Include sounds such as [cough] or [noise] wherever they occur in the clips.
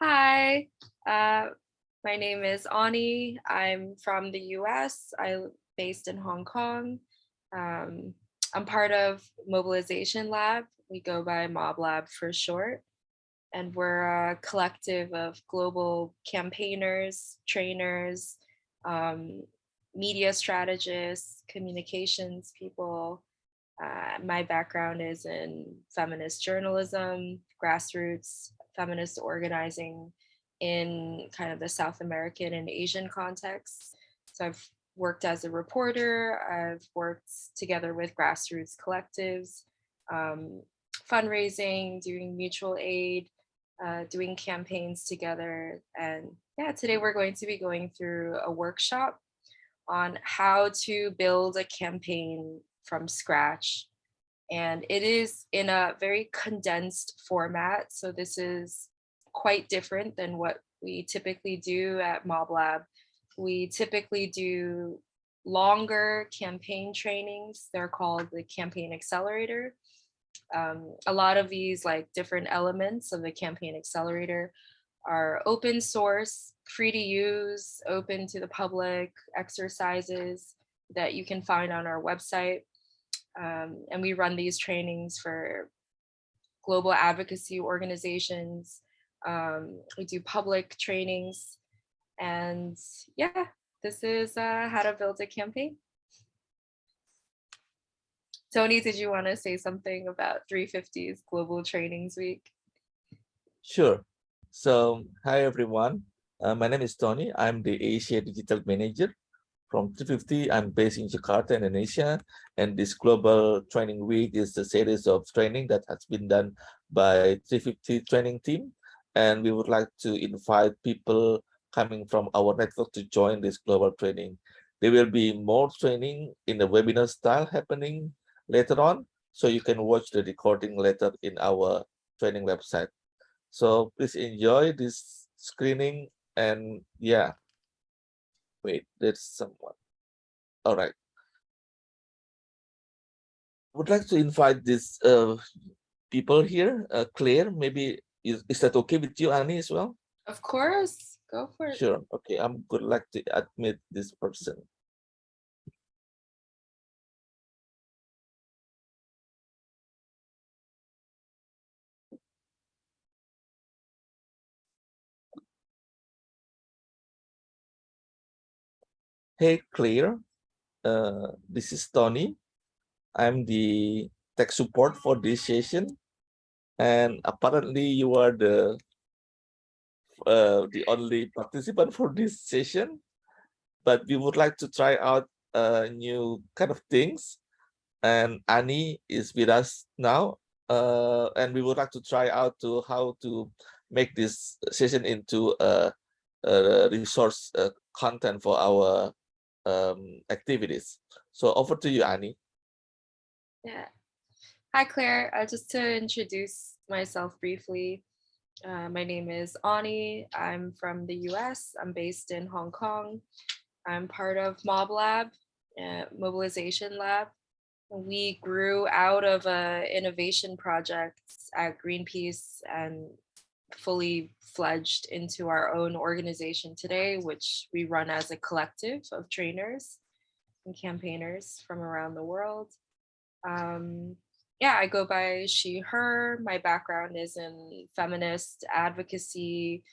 Hi, uh, my name is Ani. I'm from the US. I'm based in Hong Kong. Um, I'm part of Mobilization Lab. We go by Mob Lab for short. And we're a collective of global campaigners, trainers, um, media strategists, communications people. Uh, my background is in feminist journalism, grassroots feminist organizing in kind of the South American and Asian context. So I've worked as a reporter, I've worked together with grassroots collectives, um, fundraising, doing mutual aid, uh, doing campaigns together. And yeah, today we're going to be going through a workshop on how to build a campaign from scratch. And it is in a very condensed format. So this is quite different than what we typically do at Mob Lab. We typically do longer campaign trainings. They're called the campaign accelerator. Um, a lot of these like different elements of the campaign accelerator are open source, free to use, open to the public exercises that you can find on our website. Um, and we run these trainings for global advocacy organizations. Um, we do public trainings. And yeah, this is uh, how to build a campaign. Tony, did you want to say something about 350's Global Trainings Week? Sure. So, hi everyone. Uh, my name is Tony. I'm the Asia Digital Manager from 350. I'm based in Jakarta, Indonesia. And this Global Training Week is a series of training that has been done by 350 training team. And we would like to invite people coming from our network to join this global training. There will be more training in the webinar style happening later on. So you can watch the recording later in our training website. So please enjoy this screening and yeah. Wait, there's someone. All right. Would like to invite these uh, people here. Uh, Claire, maybe is, is that okay with you, Annie, as well? Of course, go for it. Sure. Okay, I'm good like to admit this person. Hey, Claire. Uh, this is Tony. I'm the tech support for this session. And apparently you are the uh, the only participant for this session. But we would like to try out uh, new kind of things. And Annie is with us now. Uh, and we would like to try out to how to make this session into a, a resource uh, content for our um, activities. So over to you, Annie. Yeah. Hi, Claire. Uh, just to introduce myself briefly, uh, my name is Ani. I'm from the US. I'm based in Hong Kong. I'm part of Mob Lab, uh, Mobilization Lab. We grew out of a innovation project at Greenpeace and fully fledged into our own organization today, which we run as a collective of trainers and campaigners from around the world. Um, yeah, I go by she, her. My background is in feminist advocacy,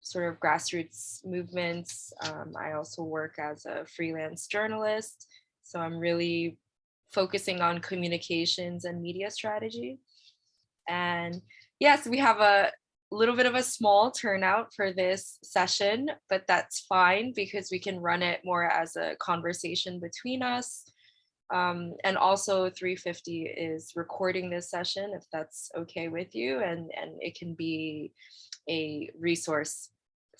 sort of grassroots movements. Um, I also work as a freelance journalist. So I'm really focusing on communications and media strategy. And yes, we have a little bit of a small turnout for this session, but that's fine because we can run it more as a conversation between us. Um, and also 350 is recording this session if that's okay with you and, and it can be a resource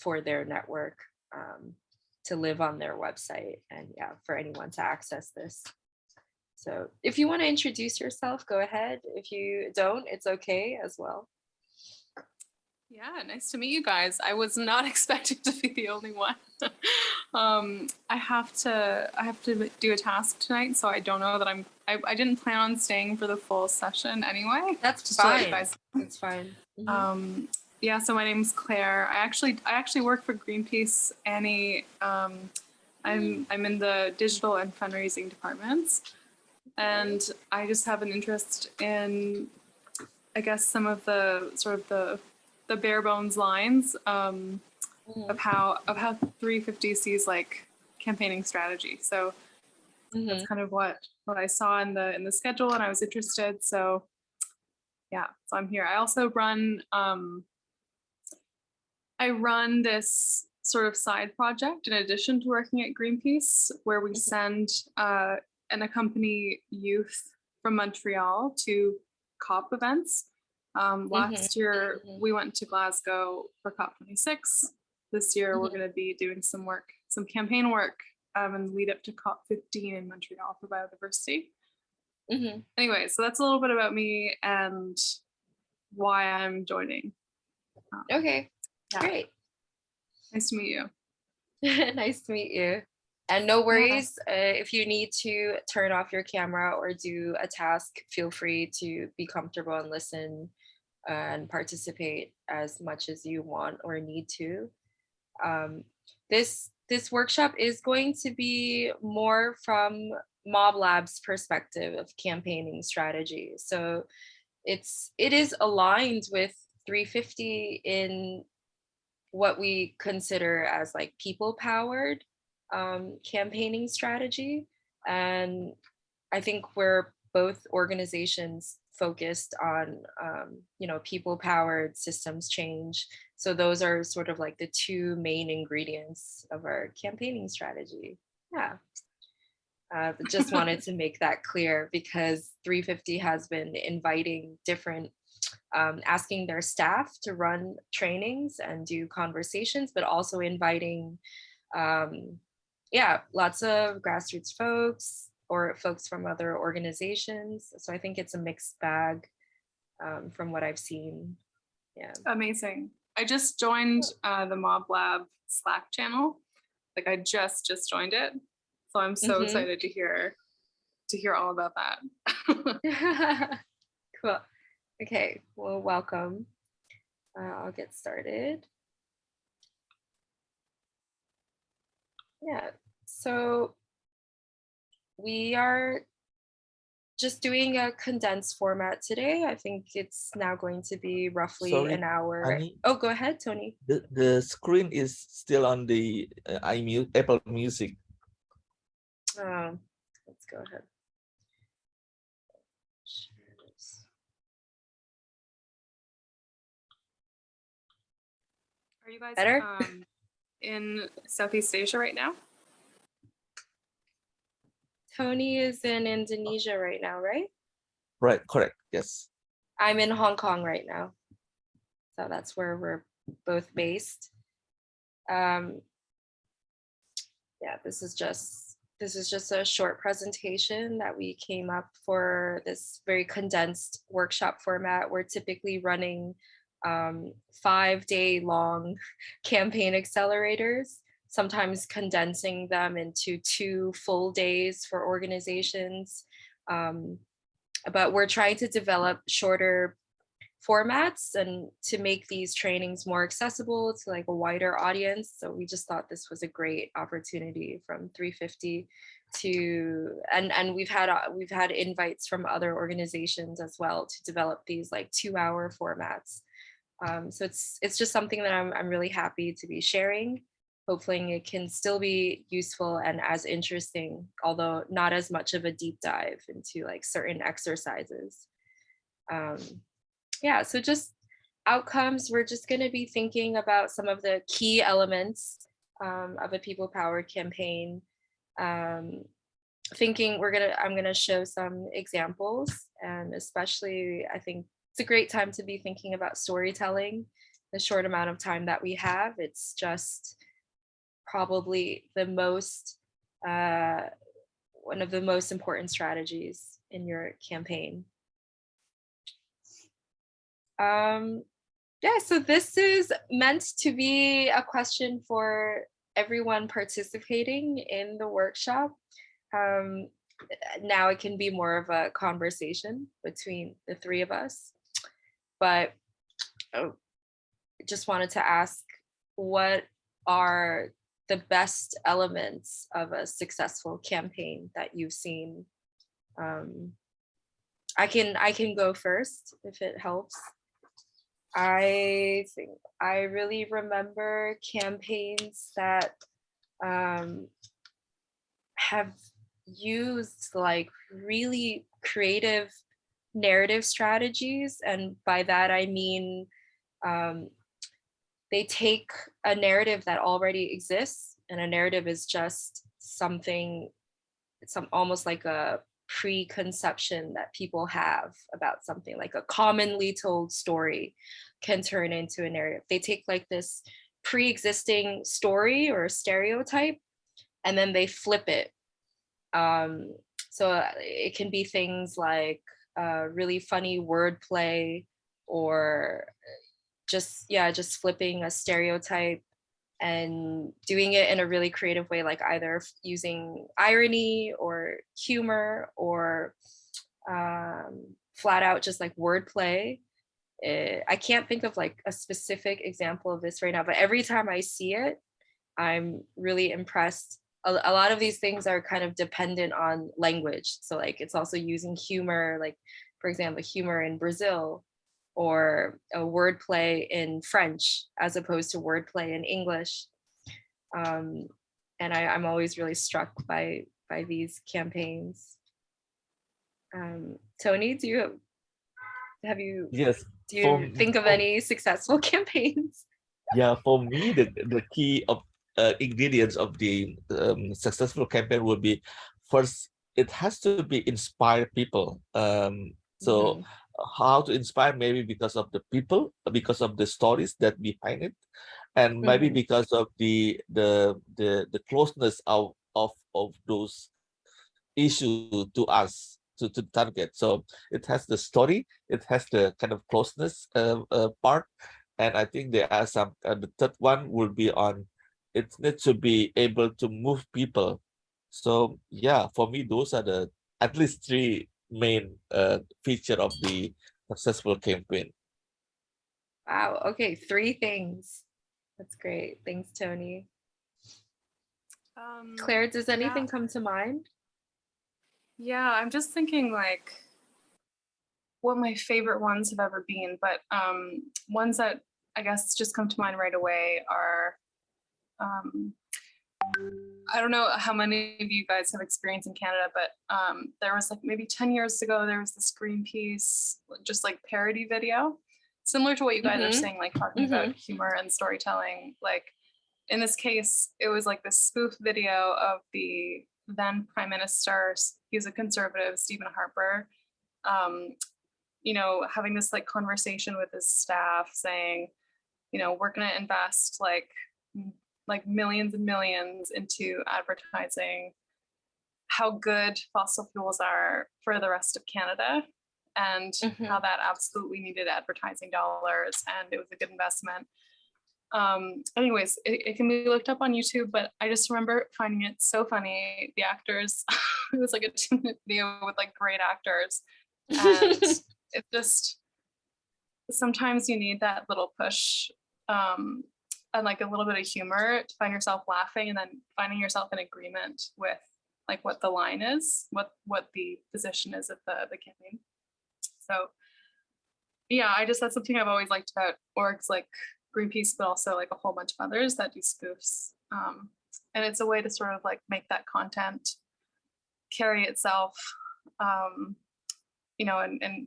for their network um, to live on their website and yeah, for anyone to access this. So if you want to introduce yourself, go ahead. If you don't, it's okay as well. Yeah, nice to meet you guys. I was not [laughs] expecting to be the only one. [laughs] um, I have to I have to do a task tonight, so I don't know that I'm. I, I didn't plan on staying for the full session anyway. That's Just to let you fine. That's fine. Mhm. Um, yeah, so my name's Claire. I actually I actually work for Greenpeace. Annie. Um, I'm I'm in the digital and fundraising departments, and I just have an interest in, I guess, some of the sort of the the bare bones lines um, Mhm. of how of how 350 sees like campaigning strategy. So Mhm. that's kind of what what I saw in the in the schedule, and I was interested. So yeah, so I'm here. I also run um, I run this sort of side project in addition to working at Greenpeace, where we Mhm. send uh, and accompany youth from Montreal to COP events. Um, last year mhm. we went to Glasgow for COP26. This year we're Mhm. going to be doing some work, some campaign work um, and lead up to COP15 in Montreal for biodiversity. Mhm. Anyway, so that's a little bit about me and why I'm joining. Okay, Yeah. great. Nice to meet you. [laughs] nice to meet you. And no worries, uh, if you need to turn off your camera or do a task, feel free to be comfortable and listen and participate as much as you want or need to. Um, this this workshop is going to be more from Mob Lab's perspective of campaigning strategy. So it's it is aligned with 350 in what we consider as like people powered um, campaigning strategy. And I think we're both organizations focused on, um, you know, people powered systems change. So those are sort of like the two main ingredients of our campaigning strategy. Yeah. Uh, just wanted [laughs] to make that clear because 350 has been inviting different um, asking their staff to run trainings and do conversations, but also inviting, um, yeah, lots of grassroots folks or folks from other organizations. So I think it's a mixed bag um, from what I've seen. Yeah. Amazing. I just joined uh, the Mob Lab Slack channel. Like I just just joined it, so I'm so Mhm. excited to hear to hear all about that. [laughs] [laughs] cool. Okay, well, welcome. Uh, I'll get started. Yeah, so we are just doing a condensed format today. I think it's now going to be roughly Sorry, an hour. Annie? Oh, go ahead, Tony. The, the screen is still on the uh, iMu Apple Music. Um, let's go ahead. Share this. Are you guys Better? um, in Southeast Asia right now? Tony is in Indonesia right now, right? Right, correct, yes. I'm in Hong Kong right now. So that's where we're both based. Um, yeah, this is just this is just a short presentation that we came up for this very condensed workshop format. We're typically running um, five day long [laughs] campaign accelerators, sometimes condensing them into two full days for organizations. Um, but we're trying to develop shorter formats and to make these trainings more accessible to like a wider audience. So we just thought this was a great opportunity from 350 to and and we've had uh, we've had invites from other organizations as well to develop these like two hour formats. Um, so it's it's just something that I'm I'm really happy to be sharing. Hopefully it can still be useful and as interesting, although not as much of a deep dive into like certain exercises. Um, yeah, so just outcomes, we're just to be thinking about some of the key elements um, of a people powered campaign. Um, thinking we're gonna, I'm gonna show some examples and especially I think it's a great time to be thinking about storytelling. The short amount of time that we have, it's just probably the most, uh, one of the most important strategies in your campaign. Um, Yeah, so this is meant to be a question for everyone participating in the workshop. Um, now it can be more of a conversation between the three of us. But oh, just wanted to ask what are the best elements of a successful campaign that you've seen? Um, I can I can go first if it helps. I think I really remember campaigns that um, have used like really creative narrative strategies. And by that, I mean, um, they take a narrative that already exists and a narrative is just something, some almost like a preconception that people have about something like a commonly told story can turn into a narrative. They take like this pre-existing story or stereotype and then they flip it. Um, so it can be things like uh, really funny wordplay or just, yeah, just flipping a stereotype and doing it in a really creative way, like either using irony or humor or um, flat out just like wordplay. Eh, I can't think of like a specific example of this right now, but every time I see it, I'm really impressed. A, a lot of these things are kind of dependent on language. So like it's also using humor, like for example, humor in Brazil or a wordplay in French as opposed to wordplay in English. Um, and I, I'm always really struck by by these campaigns. Um, Tony, do you have, have you Yes, do for you me- think of for- any successful [laughs] campaigns? Yeah, for me, the, the key of uh, ingredients of the um, successful campaign will be first, it has to be inspire people. Um, so Mhm. How to inspire maybe because of the people, because of the stories that behind it, and maybe Mhm. because of the the the the closeness of of of those issue to us to to target. So it has the story, it has the kind of closeness uh, uh, part, and I think there are some. Uh, the third one will be on. It needs to be able to move people. So yeah, for me, those are the at least three main uh, feature of the successful campaign. Wow. Okay, three things. That's great. Thanks, Tony. Um, Claire, does yeah. anything come to mind? Yeah, I'm just thinking like what my favorite ones have ever been, but um, ones that I guess just come to mind right away are um, I don't know how many of you guys have experience in Canada, but um, there was like maybe 10 years ago, there was this Greenpeace just like parody video, similar to what you guys are Mhm. saying, like talking about humor and storytelling. Like in this case, it was like this spoof video of the then Prime Minister, he's a conservative, Stephen Harper, um, you know, having this like conversation with his staff saying, you know, we're going to invest like like millions and millions into advertising how good fossil fuels are for the rest of Canada and how that absolutely needed advertising dollars and it was a good investment. Um, anyways, it, it can be looked up on YouTube, but I just remember finding it so funny. The actors, [laughs] it was like a two [laughs] minute video with like great actors. And [laughs] it just, sometimes you need that little push um, and like a little bit of humor to find yourself laughing and then finding yourself in agreement with like what the line is, what what the position is of the the campaign. So yeah, I just that's something I've always liked about orgs like Greenpeace, but also like a whole bunch of others that do spoofs. Um, and it's a way to sort of like make that content carry itself, um, you know, and, and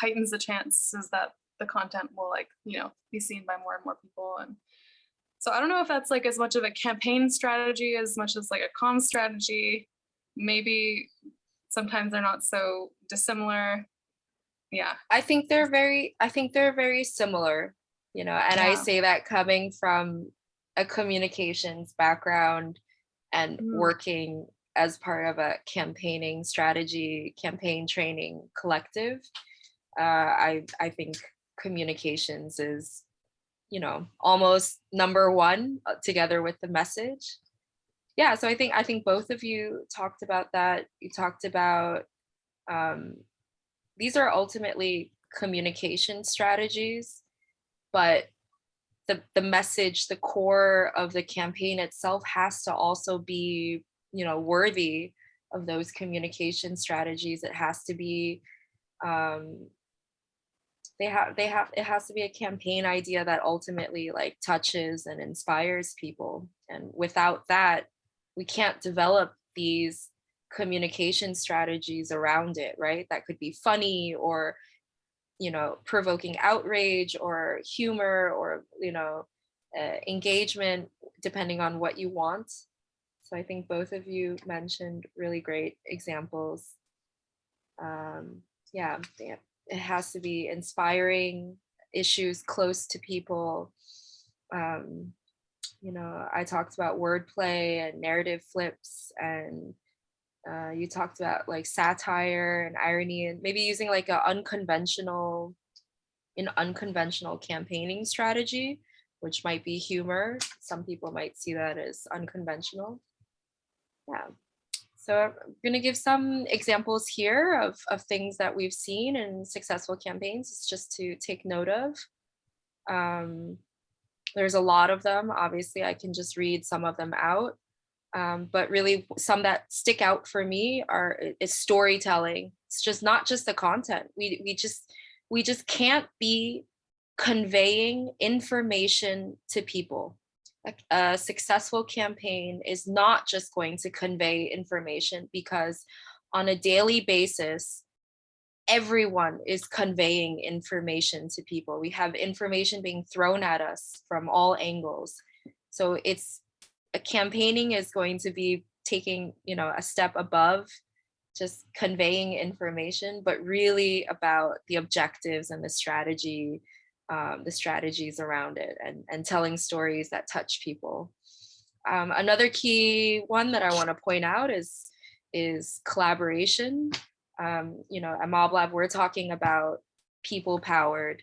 heightens the chances that the content will like, you know, be seen by more and more people. And so I don't know if that's like as much of a campaign strategy as much as like a com strategy. Maybe sometimes they're not so dissimilar. Yeah. I think they're very I think they're very similar, you know, and I say that coming from a communications background and Mm. working as part of a campaigning strategy, campaign training collective. Uh, I I think communications is, you know, almost number one uh, together with the message. Yeah, so I think I think both of you talked about that. You talked about um, these are ultimately communication strategies, but the the message, the core of the campaign itself has to also be, you know, worthy of those communication strategies. It has to be um, they have they have it has to be a campaign idea that ultimately like touches and inspires people. And without that we can't develop these communication strategies around it right? That could be funny or you know provoking outrage or humor or you know uh, engagement depending on what you want. So i think both of you mentioned really great examples. Um yeah they- it has to be inspiring issues close to people. Um you know i talked about wordplay and narrative flips and uh, you talked about like satire and irony and maybe using like a unconventional an unconventional campaigning strategy which might be humor. Some people might see that as unconventional. Yeah so I'm going to give some examples here of, of things that we've seen in successful campaigns. It's just to take note of. Um, there's a lot of them. Obviously, I can just read some of them out. Um, but really, some that stick out for me are is storytelling. It's just not just the content. We we just we just can't be conveying information to people a, successful campaign is not just going to convey information because on a daily basis, everyone is conveying information to people. We have information being thrown at us from all angles. So it's a campaigning is going to be taking, you know, a step above just conveying information, but really about the objectives and the strategy um, the strategies around it and, and telling stories that touch people. Um, another key one that I want to point out is, is collaboration. Um, you know, at MobLab, we're talking about people-powered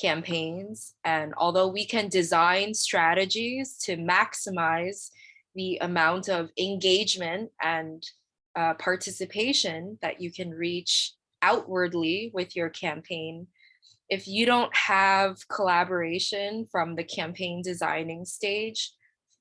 campaigns. And although we can design strategies to maximize the amount of engagement and uh, participation that you can reach outwardly with your campaign, if you don't have collaboration from the campaign designing stage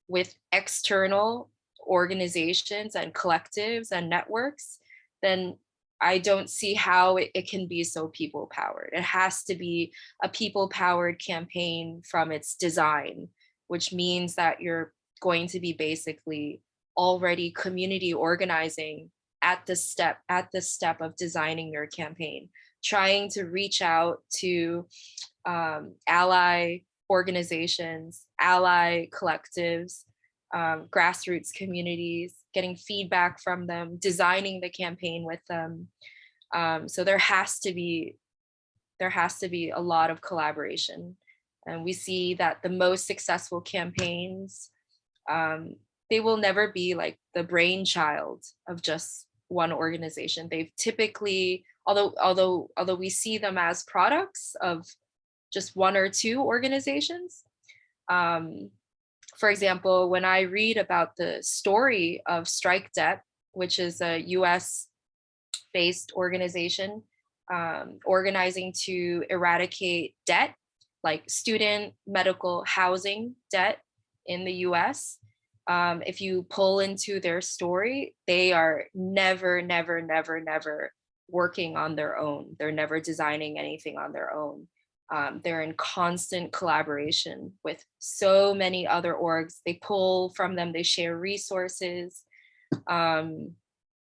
with external organizations and collectives and networks, then I don't see how it, it can be so people powered. It has to be a people powered campaign from its design, which means that you're going to be basically already community organizing at the step at the step of designing your campaign trying to reach out to um, ally organizations, ally collectives, um, grassroots communities, getting feedback from them, designing the campaign with them. Um, so there has to be there has to be a lot of collaboration. And we see that the most successful campaigns, um, they will never be like the brainchild of just one organization. They've typically although although although we see them as products of just one or two organizations. Um, for example, when I read about the story of Strike Debt, which is a US based organization um, organizing to eradicate debt, like student, medical, housing debt in the US. Um, if you pull into their story, they are never, never, never, never working on their own. They're never designing anything on their own. Um, they're in constant collaboration with so many other orgs. They pull from them, they share resources. Um,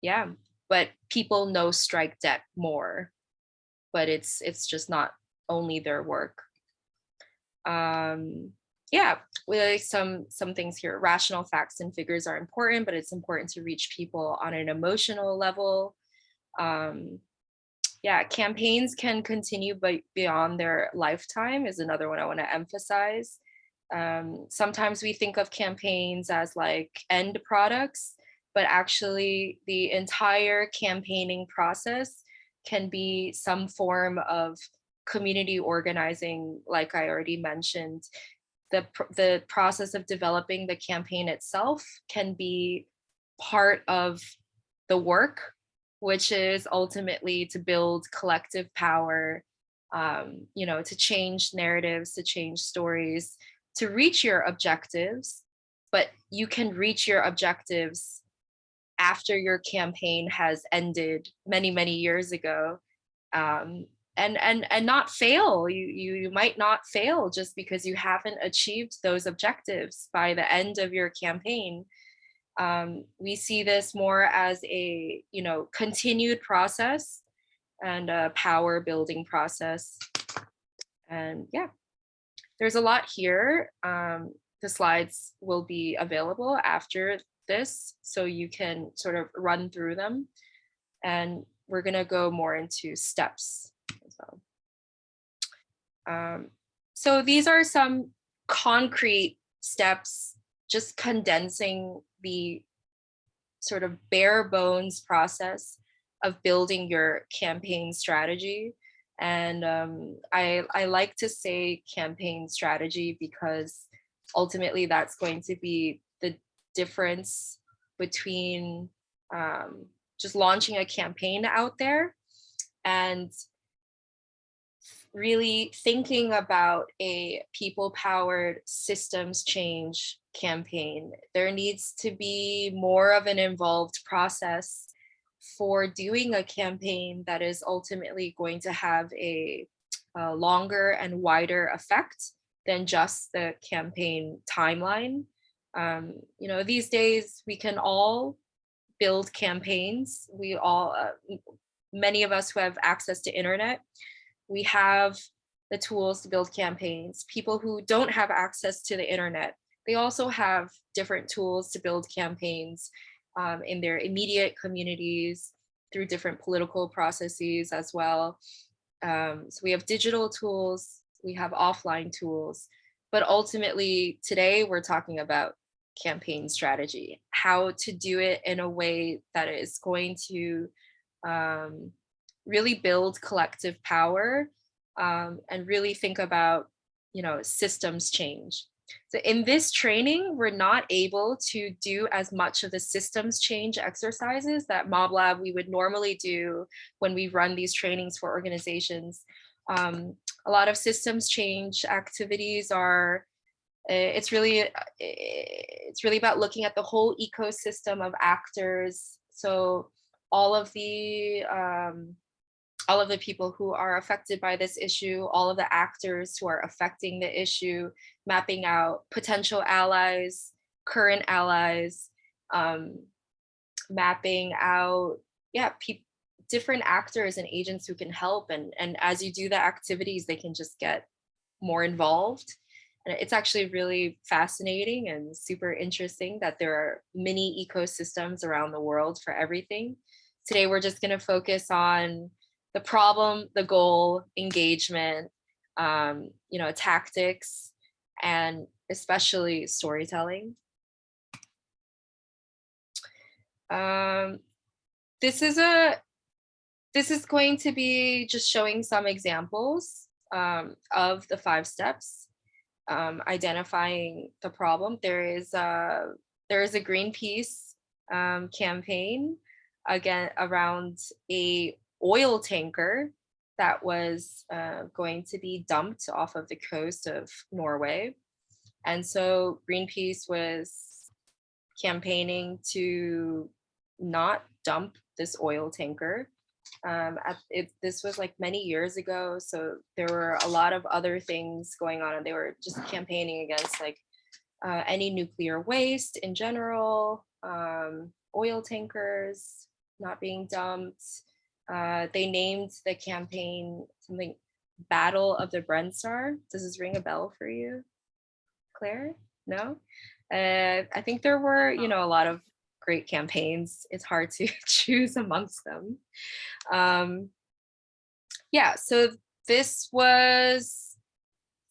yeah, but people know Strike Debt more, but it's it's just not only their work. Um, yeah, with some some things here. Rational facts and figures are important, but it's important to reach people on an emotional level um, yeah, campaigns can continue but beyond their lifetime is another one I want to emphasize. Um, sometimes we think of campaigns as like end products, but actually the entire campaigning process can be some form of community organizing, like I already mentioned, the, the process of developing the campaign itself can be part of the work, which is ultimately to build collective power, um, you know, to change narratives, to change stories, to reach your objectives, but you can reach your objectives after your campaign has ended many, many years ago. Um, and and and not fail you you you might not fail just because you haven't achieved those objectives by the end of your campaign um, we see this more as a you know continued process and a power building process. And yeah there's a lot here. Um, the slides will be available after this so you can sort of run through them. And we're going to go more into steps as well. Um, so these are some concrete steps, just condensing the sort of bare bones process of building your campaign strategy. And um, I, I like to say campaign strategy because ultimately that's going to be the difference between um, just launching a campaign out there and really thinking about a people powered systems change campaign. There needs to be more of an involved process for doing a campaign that is ultimately going to have a, a longer and wider effect than just the campaign timeline. Um, you know, these days we can all build campaigns. We all, uh, many of us who have access to internet, we have the tools to build campaigns. People who don't have access to the internet, they also have different tools to build campaigns um, in their immediate communities through different political processes as well. Um, so we have digital tools, we have offline tools, but ultimately today we're talking about campaign strategy, how to do it in a way that is going to um, really build collective power um, and really think about, you know, systems change. So in this training, we're not able to do as much of the systems change exercises that MobLab we would normally do when we run these trainings for organizations. Um, a lot of systems change activities are, eh, it's really, eh, it's really about looking at the whole ecosystem of actors. So all of the um, all of the people who are affected by this issue, all of the actors who are affecting the issue, mapping out potential allies, current allies, um, mapping out, yeah, different actors and agents who can help. And, and as you do the activities, they can just get more involved. And it's actually really fascinating and super interesting that there are many ecosystems around the world for everything. Today, we're just gonna focus on the problem, the goal, engagement, um, you know, tactics, and especially storytelling. Um, this is a this is going to be just showing some examples um, of the five steps, um, identifying the problem. There is a there is a Greenpeace um, campaign again around a oil tanker that was uh, going to be dumped off of the coast of Norway. And so Greenpeace was campaigning to not dump this oil tanker. Um, at, it, this was like many years ago, so there were a lot of other things going on, and they were just campaigning against like uh, any nuclear waste in general, um, oil tankers not being dumped, uh, they named the campaign something Battle of the Brent Spar. Does this ring a bell for you, Claire? No? Uh, I think there were, you know, a lot of great campaigns. It's hard to [laughs] choose amongst them. Um, yeah, so this was,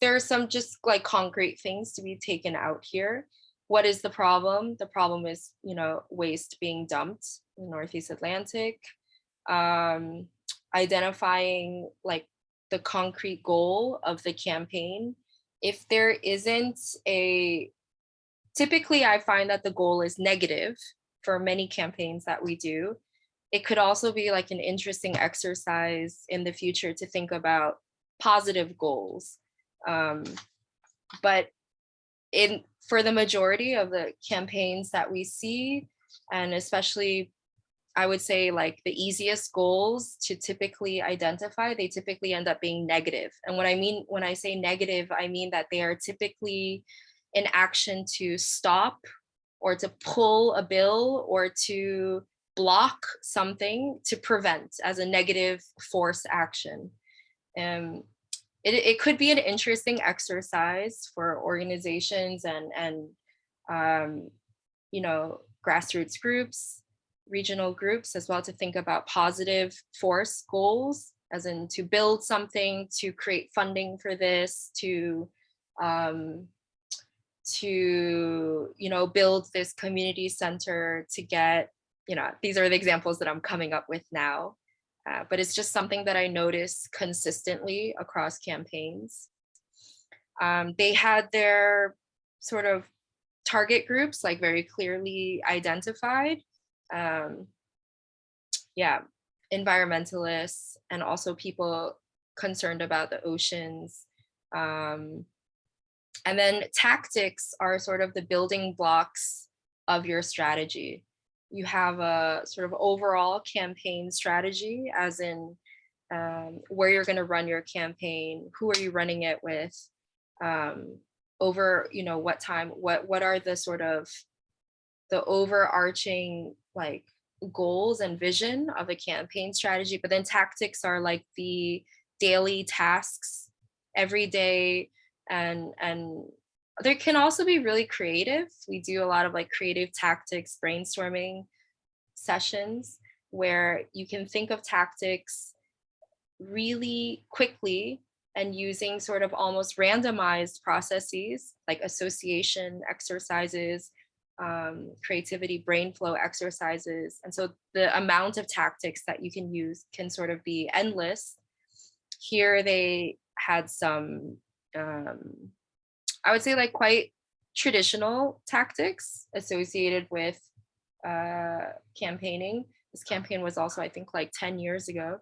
there are some just like concrete things to be taken out here. What is the problem? The problem is, you know, waste being dumped in Northeast Atlantic um, identifying like the concrete goal of the campaign, if there isn't a, typically I find that the goal is negative for many campaigns that we do. It could also be like an interesting exercise in the future to think about positive goals. Um, but in for the majority of the campaigns that we see, and especially I would say like the easiest goals to typically identify, they typically end up being negative. And what I mean when I say negative, I mean that they are typically an action to stop or to pull a bill or to block something to prevent as a negative force action. Um, it, it could be an interesting exercise for organizations and, and um, you know, grassroots groups, regional groups as well to think about positive force goals, as in to build something, to create funding for this, to um, to you know build this community center to get you know these are the examples that I'm coming up with now. Uh, but it's just something that I notice consistently across campaigns. Um, they had their sort of target groups like very clearly identified. Um, yeah, environmentalists and also people concerned about the oceans. Um, and then tactics are sort of the building blocks of your strategy you have a sort of overall campaign strategy as in um, where you're going to run your campaign, who are you running it with, um, over, you know, what time, what, what are the sort of the overarching like goals and vision of a campaign strategy, but then tactics are like the daily tasks every day and, and there can also be really creative. We do a lot of like creative tactics brainstorming sessions where you can think of tactics really quickly and using sort of almost randomized processes like association exercises, um, creativity, brain flow exercises. And so the amount of tactics that you can use can sort of be endless. Here they had some um, I would say like quite traditional tactics associated with uh, campaigning. This campaign was also, I think, like 10 years ago.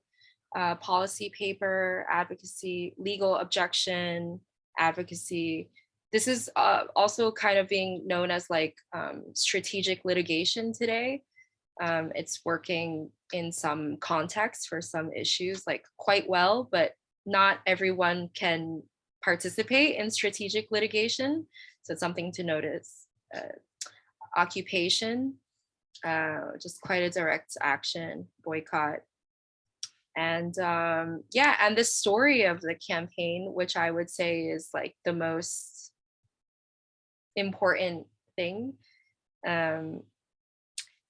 Uh, policy paper, advocacy, legal objection, advocacy. This is uh, also kind of being known as like um, strategic litigation today. Um, it's working in some contexts for some issues like quite well, but not everyone can participate in strategic litigation. So it's something to notice. Uh, occupation, uh, just quite a direct action, boycott. And um, yeah, and the story of the campaign, which I would say is like the most important thing. Um,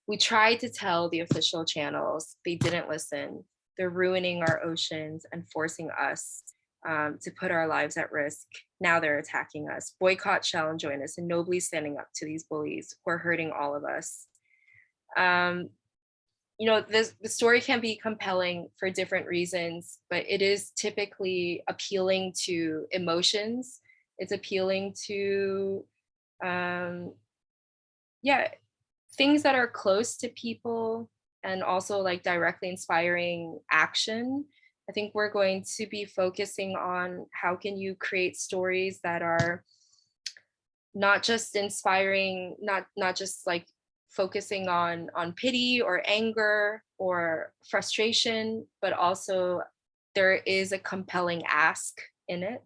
we tried to tell the official channels, they didn't listen. They're ruining our oceans and forcing us um, to put our lives at risk. Now they're attacking us. Boycott, Shell, and join us and nobly standing up to these bullies who are hurting all of us. Um, you know, this, the story can be compelling for different reasons, but it is typically appealing to emotions. It's appealing to, um, yeah, things that are close to people and also like directly inspiring action I think we're going to be focusing on how can you create stories that are not just inspiring, not not just like focusing on on pity or anger or frustration, but also there is a compelling ask in it.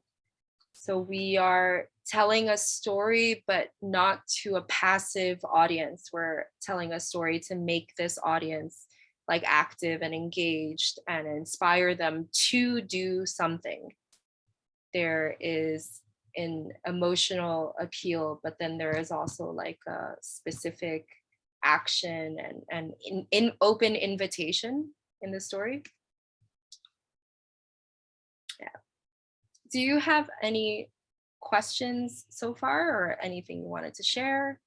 So we are telling a story, but not to a passive audience. We're telling a story to make this audience like active and engaged and inspire them to do something. There is an emotional appeal, but then there is also like a specific action and, and in, in open invitation in the story. Yeah. Do you have any questions so far or anything you wanted to share?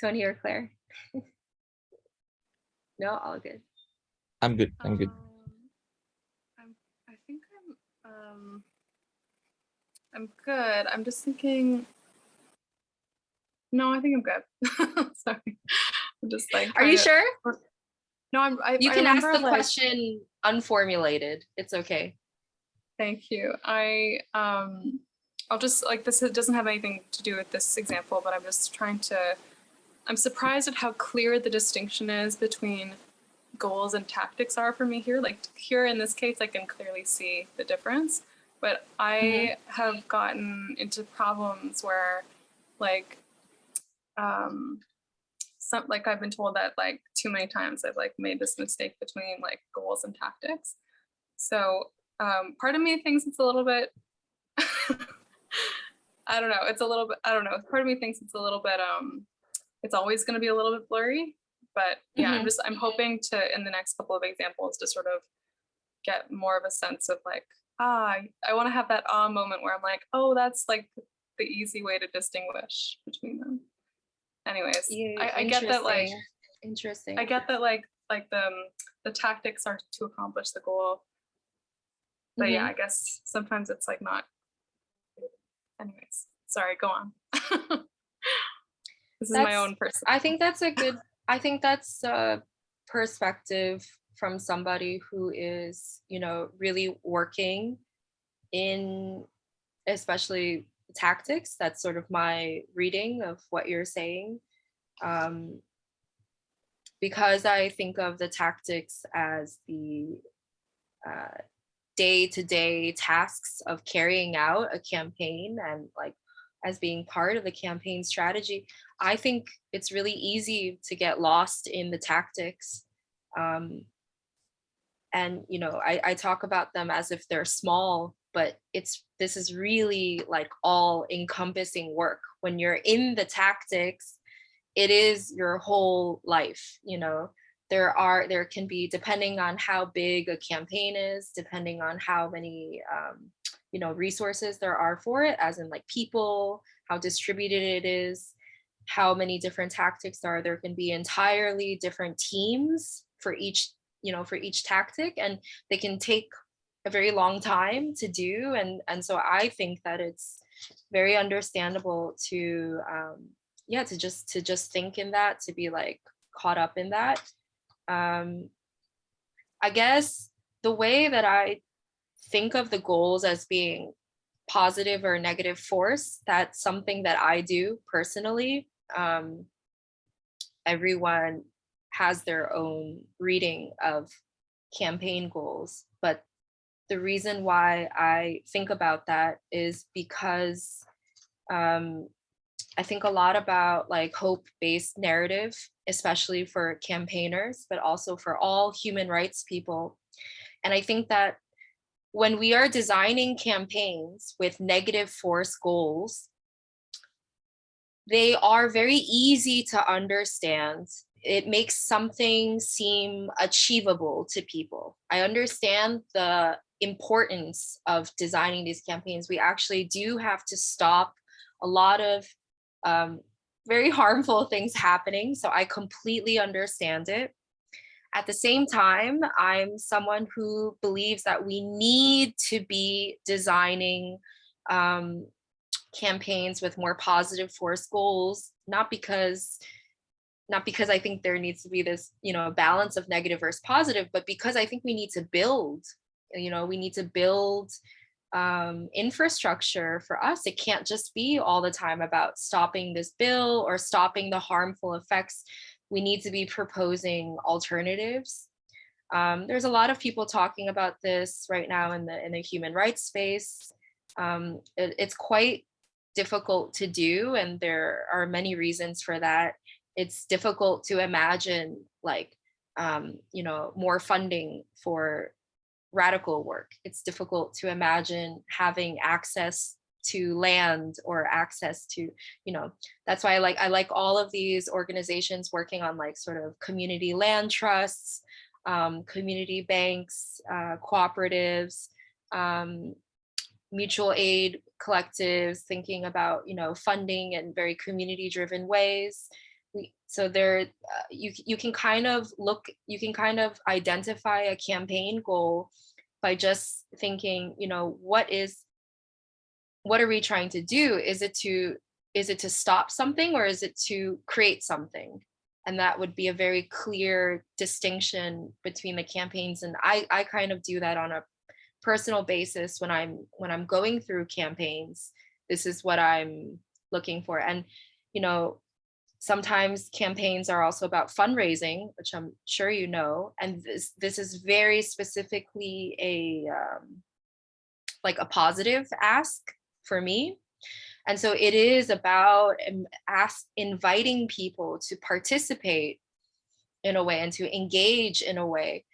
Tony or Claire? [laughs] No, all good. I'm good. I'm good. Um, I'm, I think I'm, Um, I'm good. I'm just thinking. No, I think I'm good. [laughs] Sorry. I'm just like. Are you to- sure? No, I'm. I, You I can ask the like- question unformulated. It's okay. Thank you. I um I'll just like this doesn't have anything to do with this example, but I'm just trying to I'm surprised at how clear the distinction is between goals and tactics are for me here. Like here in this case, I can clearly see the difference. But I have gotten into problems where like um some like I've been told that like too many times I've like made this mistake between like goals and tactics. So um, part of me thinks it's a little bit [laughs] i don't know it's a little bit i don't know part of me thinks it's a little bit um it's always going to be a little bit blurry but yeah i'm Mhm. just i'm hoping to in the next couple of examples to sort of get more of a sense of like ah i want to have that ah moment where i'm like oh that's like the easy way to distinguish between them anyways Yeah, I, I get that like interesting. Interesting. I get that like like the um, the tactics are to accomplish the goal. But yeah, Mm-hmm. I guess sometimes it's like not. Anyways, sorry, go on. [laughs] this is my own person. I think that's a good, [laughs] I think that's a perspective from somebody who is, you know, really working in especially tactics. That's sort of my reading of what you're saying. Um, because I think of the tactics as the uh, day-to-day tasks of carrying out a campaign and like as being part of the campaign strategy, I think it's really easy to get lost in the tactics. Um, and you know, I, I talk about them as if they're small, but it's this is really like all encompassing work. When you're in the tactics, it is your whole life, you know. There are there can be depending on how big a campaign is, depending on how many um, you know resources there are for it, as in like people, how distributed it is, how many different tactics are there can be entirely different teams for each you know for each tactic and they can take a very long time to do and and so i think that it's very understandable to um yeah to just to just think in that to be like caught up in that um i guess the way that i think of the goals as being positive or negative force that's something that i do personally. Um everyone has their own reading of campaign goals but the reason why i think about that is because um i think a lot about like hope based narrative especially for campaigners but also for all human rights people and i think that when we are designing campaigns with negative force goals they are very easy to understand. It makes something seem achievable to people. I understand the importance of designing these campaigns. We actually do have to stop a lot of um, very harmful things happening. So I completely understand it. At the same time, I'm someone who believes that we need to be designing um, campaigns with more positive force goals, not because not because I think there needs to be this, you know, balance of negative versus positive, but because I think we need to build, you know, we need to build um, infrastructure for us. It can't just be all the time about stopping this bill or stopping the harmful effects. We need to be proposing alternatives. Um, there's a lot of people talking about this right now in the in the human rights space. Um, it, it's quite difficult to do and there are many reasons for that it's difficult to imagine like um, you know more funding for radical work. It's difficult to imagine having access to land or access to you know that's why i like i like all of these organizations working on like sort of community land trusts um, community banks uh, cooperatives um, mutual aid collectives thinking about you know funding in very community driven ways we, so there uh, you you can kind of look you can kind of identify a campaign goal by just thinking, you know, what is, what are we trying to do? Is it to, is it to stop something or is it to create something? And that would be a very clear distinction between the campaigns. And I, I kind of do that on a personal basis when I'm, when I'm going through campaigns. This is what I'm looking for. And, you know, sometimes campaigns are also about fundraising, which I'm sure you know, and this this is very specifically a um, like a positive ask for me. And so it is about um, ask, inviting people to participate in a way and to engage in a way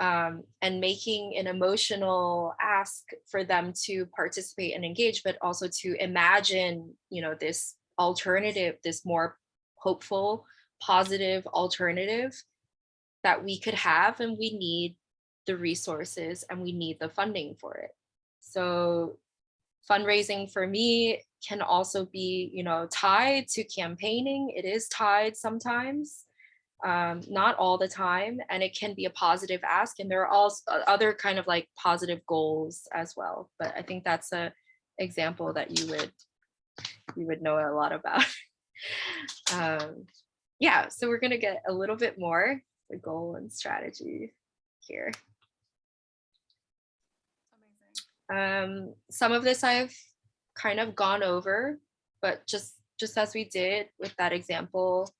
um, and making an emotional ask for them to participate and engage, but also to imagine, you know, this alternative, this more hopeful, positive alternative that we could have and we need the resources and we need the funding for it. So fundraising for me can also be, you know, tied to campaigning. It is tied sometimes, um, not all the time, and it can be a positive ask. And there are also other kind of like positive goals as well. But I think that's a example that you would you would know a lot about. [laughs] um, yeah, so we're gonna get a little bit more the goal and strategy here. Um, some of this I've kind of gone over, but just just as we did with that example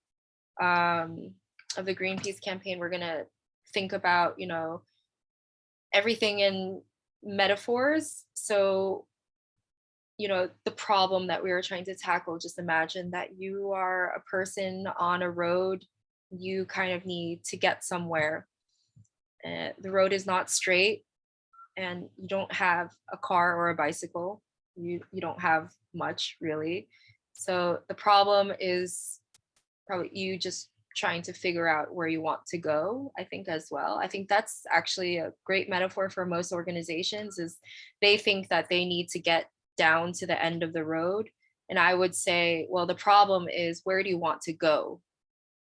um, of the Greenpeace campaign, we're gonna think about, you know, everything in metaphors. So you know, the problem that we were trying to tackle, just imagine that you are a person on a road, you kind of need to get somewhere. Uh, the road is not straight and you don't have a car or a bicycle. You, you don't have much really. So the problem is probably you just trying to figure out where you want to go, I think as well. I think that's actually a great metaphor for most organizations is they think that they need to get down to the end of the road. And I would say, well, the problem is where do you want to go?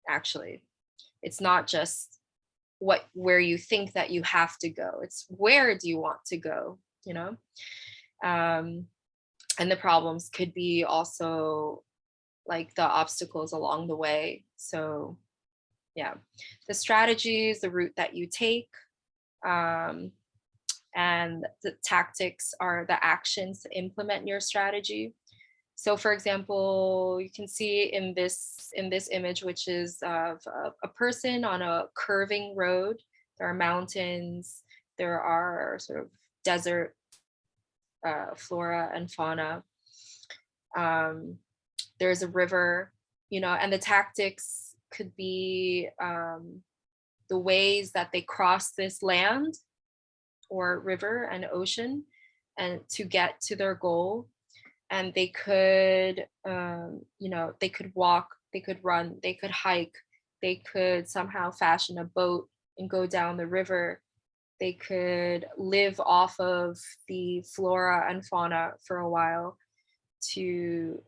Actually, it's not just what where you think that you have to go. It's where do you want to go, you know? Um, and the problems could be also like the obstacles along the way. So yeah, the strategies, the route that you take, um, and the tactics are the actions to implement your strategy. So for example, you can see in this in this image, which is of a, a person on a curving road. There are mountains, there are sort of desert uh, flora and fauna. Um, there's a river, you know, and the tactics could be um, the ways that they cross this land or river and ocean and to get to their goal. And they could um, you know they could walk they could run they could hike they could somehow fashion a boat and go down the river. They could live off of the flora and fauna for a while to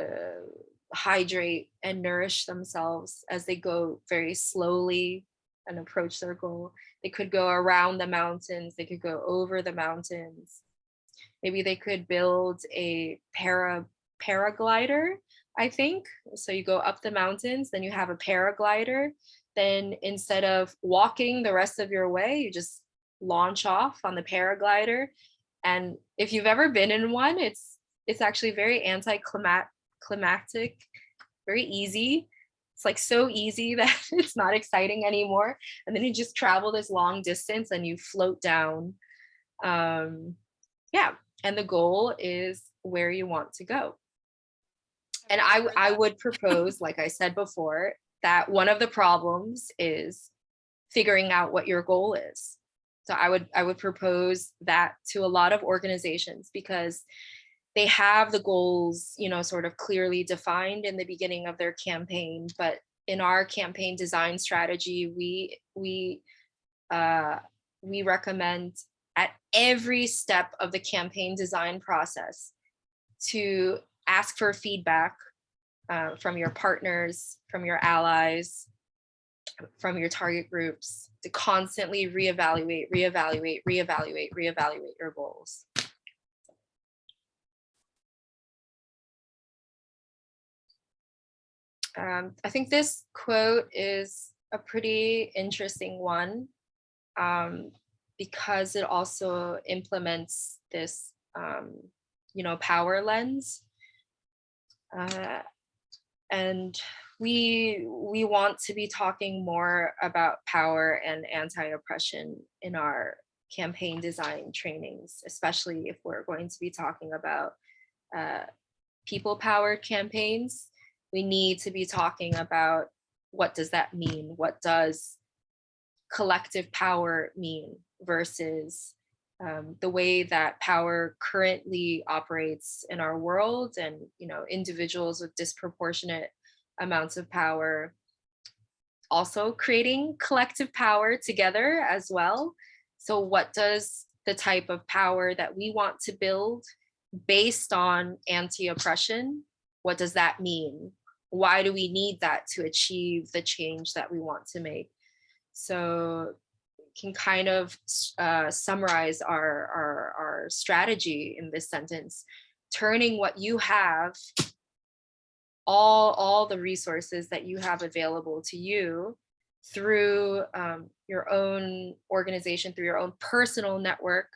uh, hydrate and nourish themselves as they go very slowly and approach goal. They could go around the mountains, they could go over the mountains. Maybe they could build a para paraglider, I think. So you go up the mountains, then you have a paraglider. Then instead of walking the rest of your way, you just launch off on the paraglider. And if you've ever been in one, it's it's actually very anti-climactic, very easy it's like so easy [laughs] that it's not exciting anymore. And then you just travel this long distance and you float down. Um, yeah, and the goal is where you want to go. And I, I would propose, like I said before, that one of the problems is figuring out what your goal is. So I would I would propose that to a lot of organizations because they have the goals, you know, sort of clearly defined in the beginning of their campaign, but in our campaign design strategy, we we uh, we recommend at every step of the campaign design process to ask for feedback uh, from your partners, from your allies, from your target groups, to constantly reevaluate, reevaluate, reevaluate, reevaluate your goals. Um, I think this quote is a pretty interesting one um, because it also implements this, um, you know, power lens. Uh, and we we want to be talking more about power and anti-oppression in our campaign design trainings, especially if we're going to be talking about uh, people-powered campaigns. We need to be talking about what does that mean? What does collective power mean versus um, the way that power currently operates in our world and you know individuals with disproportionate amounts of power also creating collective power together as well so what does the type of power that we want to build based on anti-oppression what does that mean why do we need that to achieve the change that we want to make? So can kind of uh, summarize our, our, our strategy in this sentence, turning what you have, all, all the resources that you have available to you through um, your own organization, through your own personal network,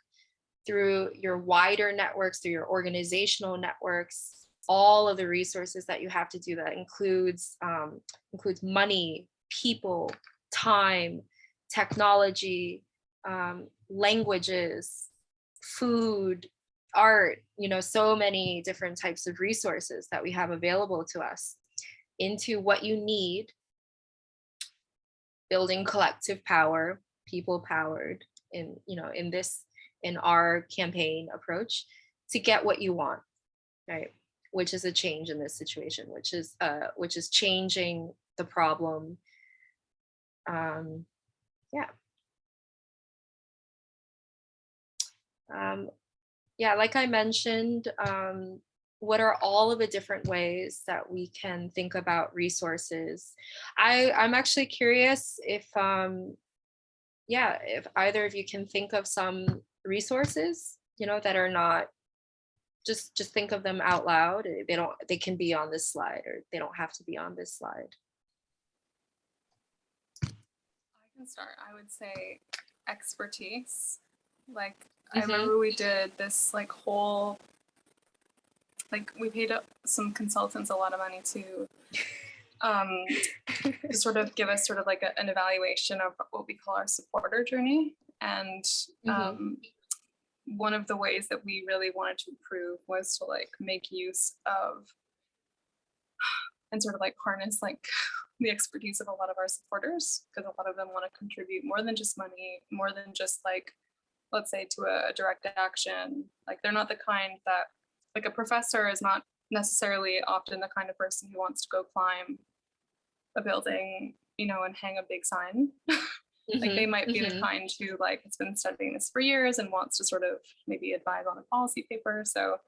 through your wider networks, through your organizational networks, all of the resources that you have to do that includes um, includes money, people, time, technology, um, languages, food, art, you know, so many different types of resources that we have available to us into what you need, building collective power, people powered in, you know, in this, in our campaign approach to get what you want, right? Which is a change in this situation, which is, uh, which is changing the problem um, yeah. Um, yeah, like I mentioned, um, what are all of the different ways that we can think about resources? I, I'm actually curious if, um, yeah, if either of you can think of some resources, you know, that are not, just, just think of them out loud. They don't, they can be on this slide or they don't have to be on this slide. I can start. I would say expertise. Like Mhm. I remember we did this like whole like we paid up some consultants a lot of money to [laughs] um to sort of give us sort of like a, an evaluation of what we call our supporter journey and Mhm. um one of the ways that we really wanted to improve was to like make use of [sighs] and sort of like harness like [laughs] the expertise of a lot of our supporters because a lot of them want to contribute more than just money, more than just like, let's say to a, direct action. Like they're not the kind that, like a professor is not necessarily often the kind of person who wants to go climb a building, you know, and hang a big sign. [laughs] like they Mhm, might be the mhm. kind who like has been studying this for years and wants to sort of maybe advise on a policy paper. So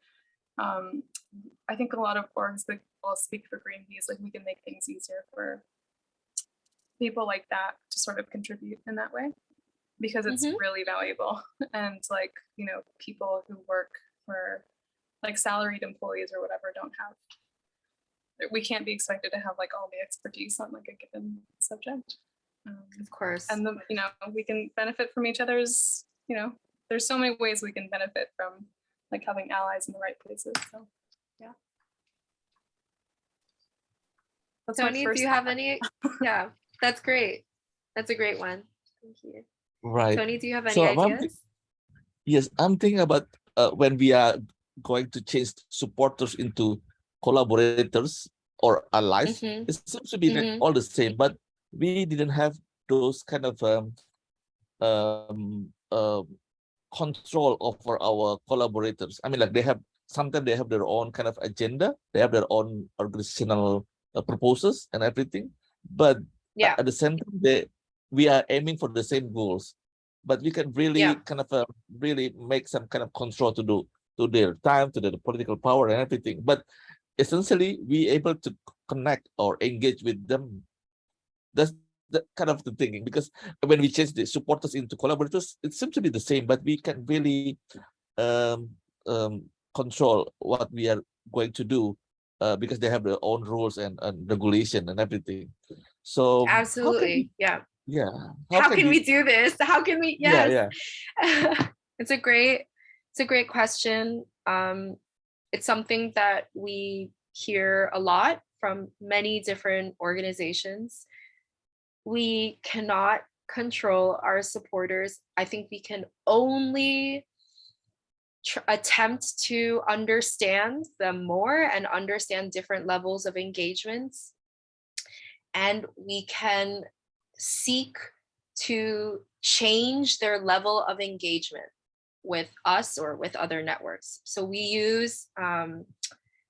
um, I think a lot of orgs that will speak for Greenpeace, like we can make things easier for people like that to sort of contribute in that way because it's Mhm. really valuable. [laughs] And like, you know, people who work for like salaried employees or whatever don't have, we can't be expected to have like all the expertise on like a given subject. Um, Of course. and the, you know we can benefit from each other's you know there's so many ways we can benefit from like having allies in the right places so yeah That's my Tony, do you have thought. any? [laughs] Yeah, that's great. That's a great one. Thank you. Right. Tony, do you have any So, I'm ideas? Yes, I'm thinking about uh, when we are going to change supporters into collaborators or allies. Mhm. It seems to be like Mhm. all the same, but we didn't have those kind of um, um, um, control over our collaborators. I mean, like they have sometimes they have their own kind of agenda. They have their own organizational uh, proposals and everything. But Yeah. at the same time, they we are aiming for the same goals. But we can really Yeah. kind of uh, really make some kind of control to do to their time, to their political power and everything. But essentially, we able to connect or engage with them. That's the kind of the thinking because when we change the supporters into collaborators, it seems to be the same, but we can really um, um, control what we are going to do uh, because they have their own rules and, and regulation and everything. So Absolutely. we- Yeah. yeah. How, can we do this? How can we? Yeah, yeah. [laughs] it's a great it's a great question um it's something that we hear a lot from many different organizations we cannot control our supporters i think we can only attempt to understand them more and understand different levels of engagements and we can seek to change their level of engagement with us or with other networks. So we use um,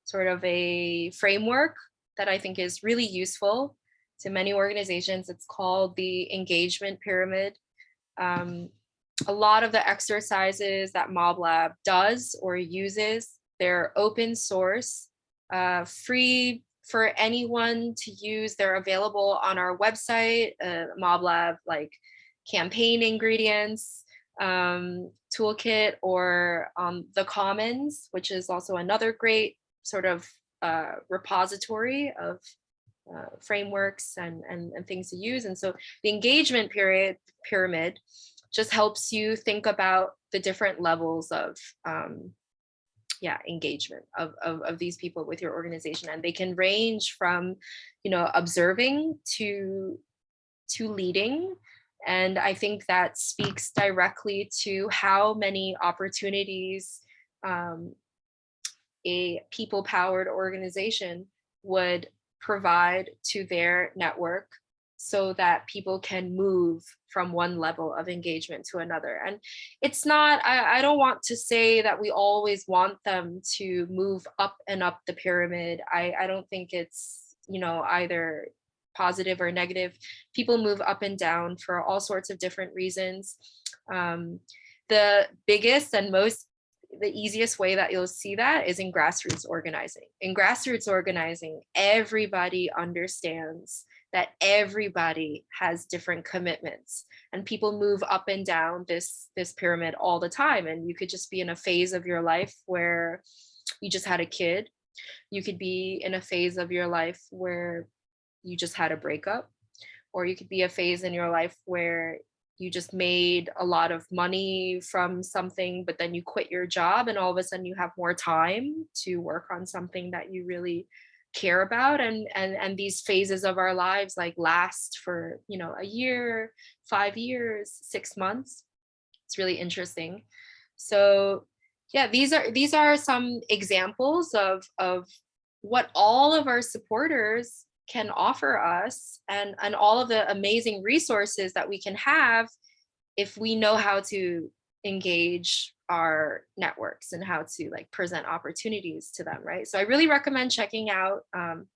sort of a framework that I think is really useful to many organizations. It's called the engagement pyramid. Um, a lot of the exercises that MobLab does or uses, they're open source, uh, free for anyone to use. They're available on our website, uh, MobLab, like campaign ingredients, um, toolkit, or um, the Commons, which is also another great sort of uh, repository of uh, frameworks and, and, and things to use. And so the engagement period pyramid just helps you think about the different levels of um, yeah engagement of, of of these people with your organization and they can range from you know observing to to leading and i think that speaks directly to how many opportunities um, a people powered organization would provide to their network so that people can move from one level of engagement to another. And it's not, I, I don't want to say that we always want them to move up and up the pyramid. I, I don't think it's, you know, either positive or negative. People move up and down for all sorts of different reasons. Um, the biggest and most the easiest way that you'll see that is in grassroots organizing. In grassroots organizing, everybody understands that everybody has different commitments and people move up and down this this pyramid all the time and you could just be in a phase of your life where you just had a kid you could be in a phase of your life where you just had a breakup or you could be a phase in your life where you just made a lot of money from something but then you quit your job and all of a sudden you have more time to work on something that you really care about and and and these phases of our lives like last for you know a year five years six months. It's really interesting. So yeah these are these are some examples of of what all of our supporters can offer us and and all of the amazing resources that we can have if we know how to engage our networks and how to like present opportunities to them right? So i really recommend checking out um,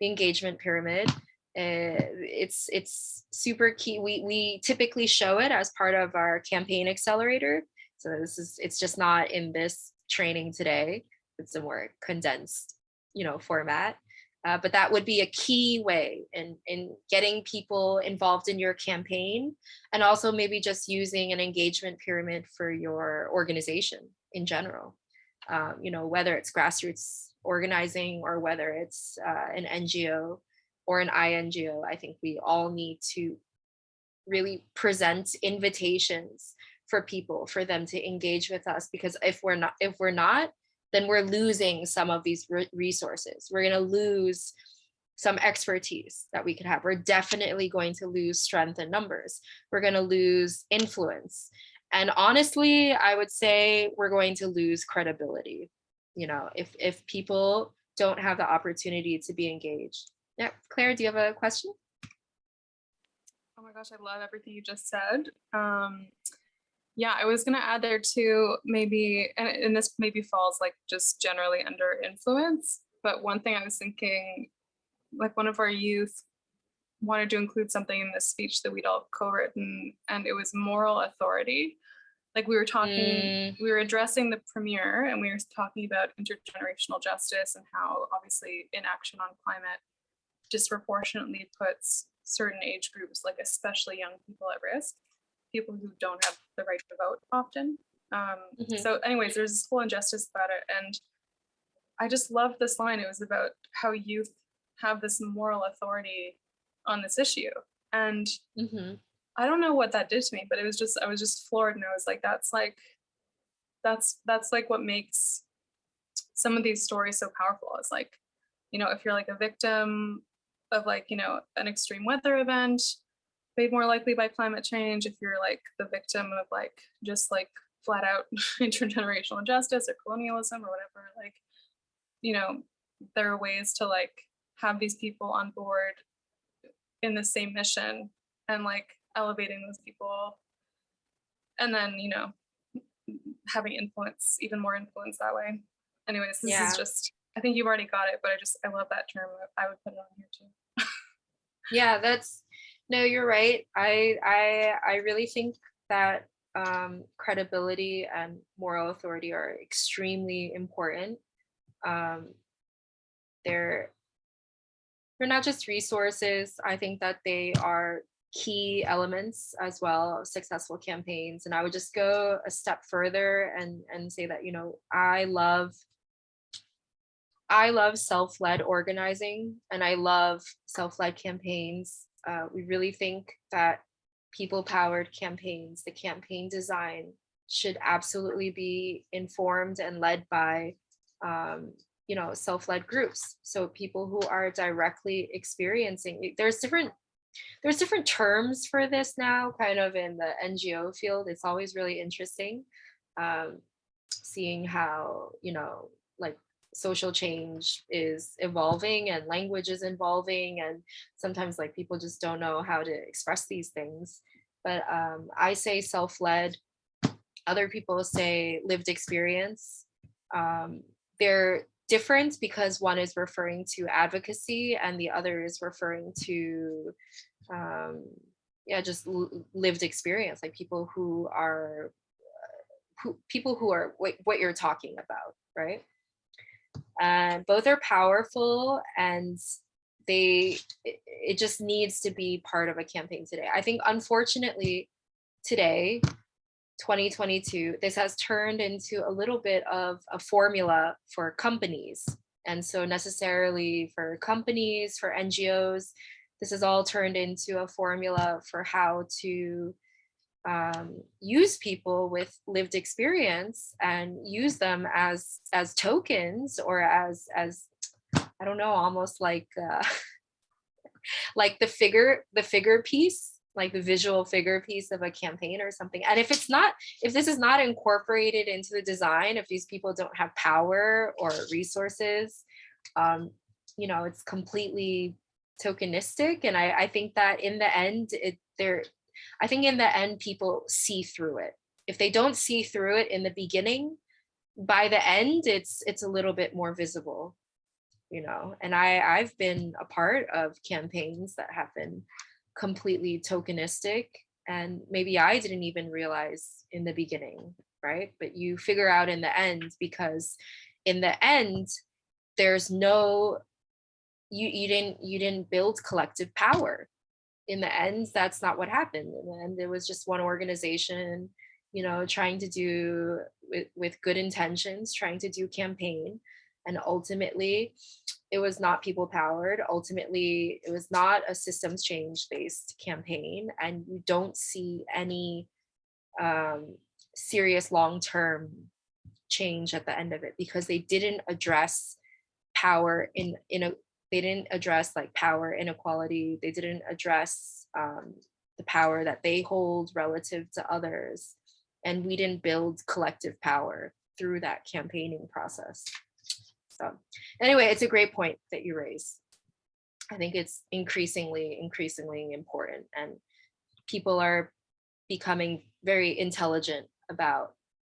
the engagement pyramid. Uh, it's it's super key. We we typically show it as part of our campaign accelerator. So this is it's just not in this training today. It's a more condensed you know format uh, but that would be a key way in, in getting people involved in your campaign and also maybe just using an engagement pyramid for your organization in general. Um, you know, whether it's grassroots organizing or whether it's uh, an NGO or an INGO, I think we all need to really present invitations for people for them to engage with us because if we're not if we're not then we're losing some of these re resources. We're going to lose some expertise that we could have. We're definitely going to lose strength in numbers. We're going to lose influence. And honestly, I would say we're going to lose credibility. You know, if if people don't have the opportunity to be engaged. Yeah, Claire, do you have a question? Oh my gosh, I love everything you just said. Um, yeah, I was gonna add there too, maybe, and, and this maybe falls like just generally under influence, but one thing I was thinking, like one of our youth wanted to include something in this speech that we'd all co-written, and it was moral authority. Like we were talking, Mm. we were addressing the premiere and we were talking about intergenerational justice and how obviously inaction on climate disproportionately puts certain age groups, like especially young people at risk, people who don't have the right to vote often. Um, Mhm. So anyways, there's this whole injustice about it. And I just love this line. It was about how youth have this moral authority on this issue. And Mhm. I don't know what that did to me, but it was just I was just floored and I was like, that's like that's that's like what makes some of these stories so powerful. It's like, you know, if you're like a victim of like, you know, an extreme weather event made more likely by climate change, if you're like the victim of like just like flat out [laughs] intergenerational injustice or colonialism or whatever, like, you know, there are ways to like have these people on board in the same mission and like elevating those people and then you know having influence even more influence that way. Anyways this Yeah. is just i think you've already got it but i just i love that term. I would put it on here too. Yeah that's no you're right. I i i really think that um credibility and moral authority are extremely important. Um they're they're not just resources. I think that they are key elements as well of successful campaigns. And i would just go a step further and and say that you know i love I love self-led organizing and I love self-led campaigns. Uh, we really think that people-powered campaigns, the campaign design should absolutely be informed and led by, um, you know, self-led groups. So people who are directly experiencing, there's different, there's different terms for this now, kind of in the NGO field. It's always really interesting um, seeing how, you know, like social change is evolving and language is evolving and sometimes like people just don't know how to express these things. But um, i say self-led. Other people say lived experience. Um, they're different because one is referring to advocacy and the other is referring to um, yeah just lived experience like people who are uh, who people who are what, what you're talking about right and both are powerful and they it, it just needs to be part of a campaign today. I think unfortunately today 2022 this has turned into a little bit of a formula for companies. And so necessarily for companies for ngos this has all turned into a formula for how to um, use people with lived experience and use them as as tokens or as as I don't know, almost like uh, [laughs] like the figure the figure piece, like the visual figure piece of a campaign or something. And if it's not, if this is not incorporated into the design, if these people don't have power or resources, um, you know, it's completely tokenistic. And I, I think that in the end, it there I think in the end, people see through it. If they don't see through it in the beginning, by the end, it's it's a little bit more visible, you know. And I I've been a part of campaigns that have been completely tokenistic, and maybe I didn't even realize in the beginning, right? But you figure out in the end because in the end, there's no you you didn't you didn't build collective power in the end, that's not what happened. In the end, it was just one organization, you know, trying to do with, with good intentions, trying to do campaign. And ultimately, it was not people powered. Ultimately, it was not a systems change based campaign. And you don't see any um, serious long term change at the end of it because they didn't address power in, in a they didn't address like power inequality. They didn't address um, the power that they hold relative to others. And we didn't build collective power through that campaigning process. So anyway, it's a great point that you raise. I think it's increasingly, increasingly important and people are becoming very intelligent about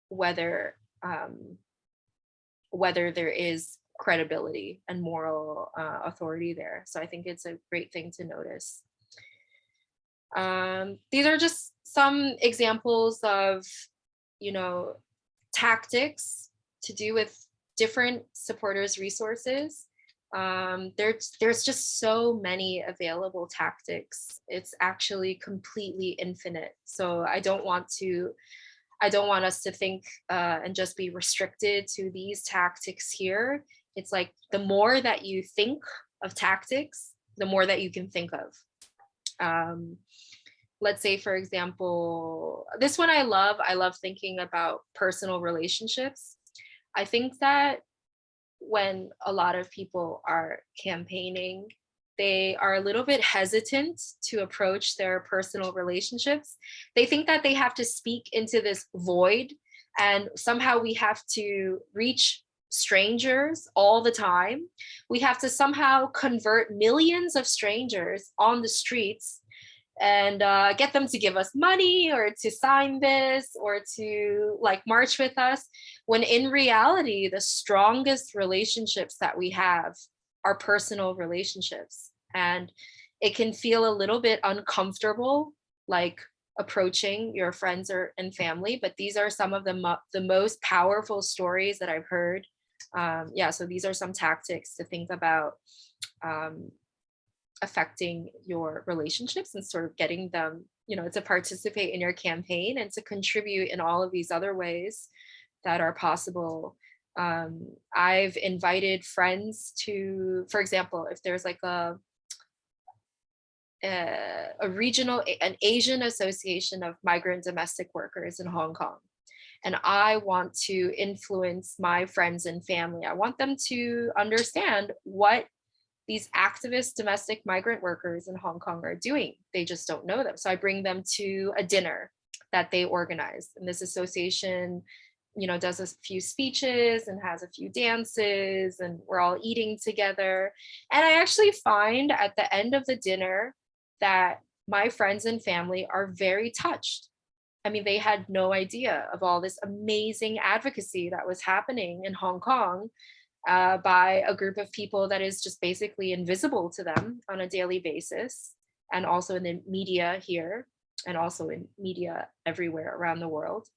whether um, whether there is credibility and moral uh, authority there. So I think it's a great thing to notice. Um, these are just some examples of, you know, tactics to do with different supporters resources. Um, there's there's just so many available tactics. It's actually completely infinite. So I don't want to I don't want us to think uh, and just be restricted to these tactics here. It's like the more that you think of tactics, the more that you can think of. Um, let's say, for example, this one I love. I love thinking about personal relationships. I think that when a lot of people are campaigning, they are a little bit hesitant to approach their personal relationships. They think that they have to speak into this void and somehow we have to reach strangers all the time. We have to somehow convert millions of strangers on the streets and uh, get them to give us money or to sign this or to like march with us when in reality the strongest relationships that we have are personal relationships and it can feel a little bit uncomfortable like approaching your friends or and family but these are some of the mo the most powerful stories that i've heard um, yeah so these are some tactics to think about um, affecting your relationships and sort of getting them, you know, to participate in your campaign and to contribute in all of these other ways that are possible. Um, I've invited friends to, for example, if there's like a, a, a regional, an Asian Association of Migrant Domestic Workers in Hong Kong, and I want to influence my friends and family. I want them to understand what these activist domestic migrant workers in Hong Kong are doing. They just don't know them. So I bring them to a dinner that they organize. And this association, you know, does a few speeches and has a few dances and we're all eating together. And I actually find at the end of the dinner that my friends and family are very touched. I mean, they had no idea of all this amazing advocacy that was happening in Hong Kong uh, by a group of people that is just basically invisible to them on a daily basis and also in the media here and also in media everywhere around the world.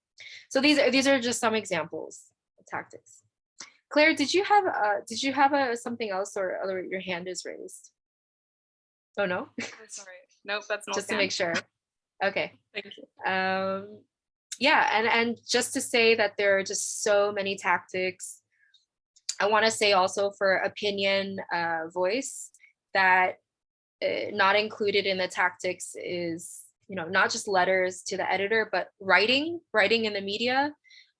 So these are these are just some examples of tactics. Claire, did you have uh, did you have a something else or other your hand is raised? Oh no, Sorry. Nope, that's not just to make sure. Okay. Thank you. Um, yeah, and and just to say that there are just so many tactics I want to say also for opinion uh, voice that uh, not included in the tactics is, you know, not just letters to the editor, but writing, writing in the media.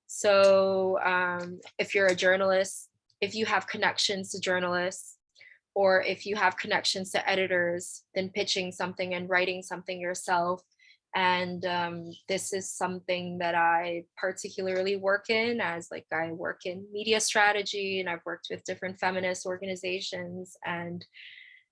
So um, if you're a journalist, if you have connections to journalists, or if you have connections to editors, then pitching something and writing something yourself and um, this is something that I particularly work in as like I work in media strategy and I've worked with different feminist organizations and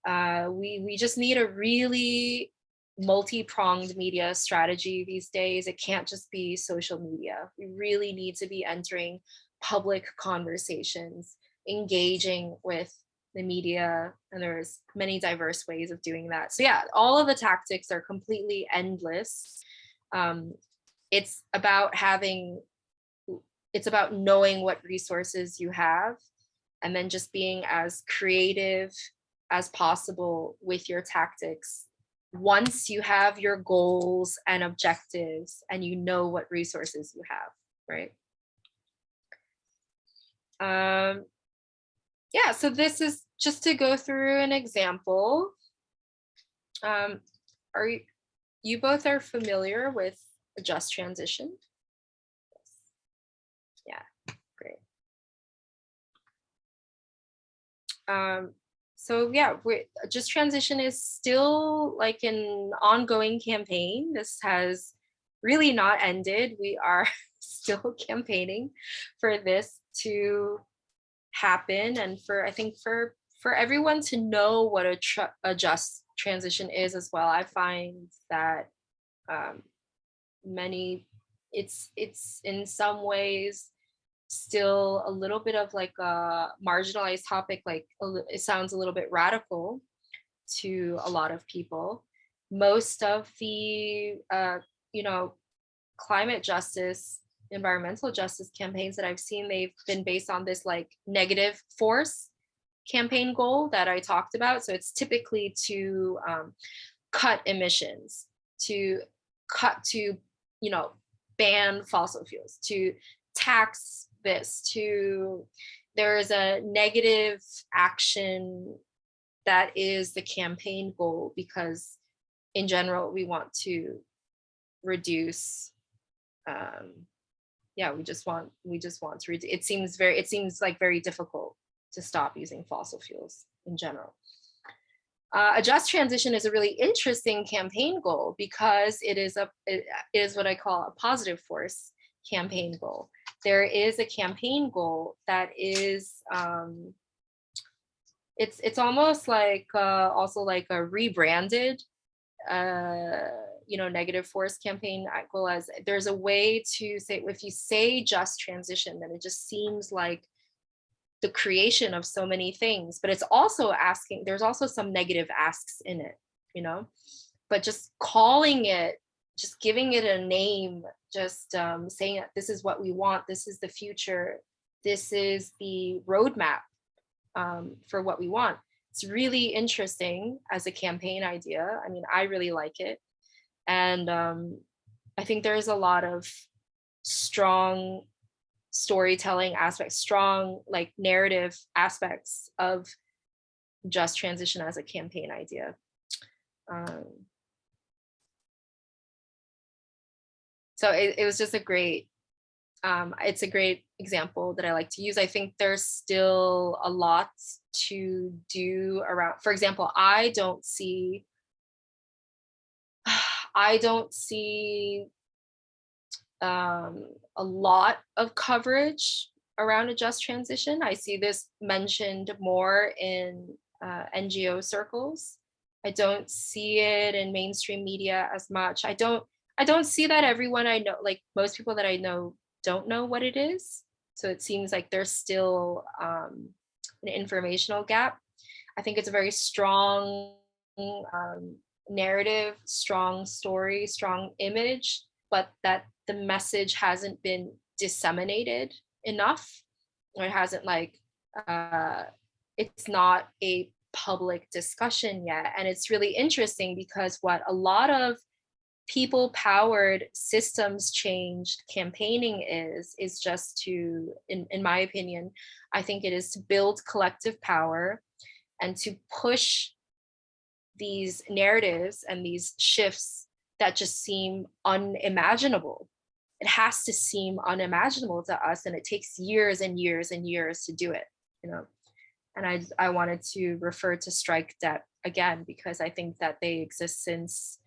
uh, we, we just need a really multi-pronged media strategy these days. It can't just be social media. We really need to be entering public conversations, engaging with the media and there's many diverse ways of doing that. So yeah all of the tactics are completely endless. Um, it's about having it's about knowing what resources you have and then just being as creative as possible with your tactics. Once you have your goals and objectives and you know what resources you have right? Um, yeah, so this is just to go through an example. Um, are you, you both are familiar with a just transition? Yeah, great. Um, so yeah, just transition is still like an ongoing campaign. This has really not ended. We are [laughs] still campaigning for this to happen and for I think for for everyone to know what a, a just transition is as well. I find that um, many it's it's in some ways still a little bit of like a marginalized topic like it sounds a little bit radical to a lot of people most of the uh, you know climate justice environmental justice campaigns that I've seen, they've been based on this like negative force campaign goal that I talked about. So it's typically to um, cut emissions, to cut to, you know, ban fossil fuels, to tax this, to there is a negative action that is the campaign goal because in general, we want to reduce um yeah we just want we just want to reduce it seems very it seems like very difficult to stop using fossil fuels in general. Uh, a just transition is a really interesting campaign goal because it is a it is what i call a positive force campaign goal. There is a campaign goal that is um it's it's almost like uh, also like a rebranded uh you know, negative force campaign goal as there's a way to say, if you say just transition, then it just seems like the creation of so many things, but it's also asking, there's also some negative asks in it, you know, but just calling it, just giving it a name, just um, saying that this is what we want, this is the future, this is the roadmap um, for what we want. It's really interesting as a campaign idea. I mean, I really like it. And um, I think there's a lot of strong storytelling aspects, strong like narrative aspects of just transition as a campaign idea. Um, so it, it was just a great, um, it's a great example that I like to use. I think there's still a lot to do around, for example, I don't see I don't see um, a lot of coverage around a just transition. I see this mentioned more in uh, NGO circles. I don't see it in mainstream media as much. I don't I don't see that everyone I know, like most people that I know don't know what it is. So it seems like there's still um, an informational gap. I think it's a very strong um, narrative, strong story, strong image, but that the message hasn't been disseminated enough or it hasn't like, uh, it's not a public discussion yet. And it's really interesting because what a lot of people powered systems changed campaigning is, is just to, in, in my opinion, I think it is to build collective power and to push these narratives and these shifts that just seem unimaginable. It has to seem unimaginable to us and it takes years and years and years to do it, you know. And I, I wanted to refer to strike debt again, because I think that they exist since,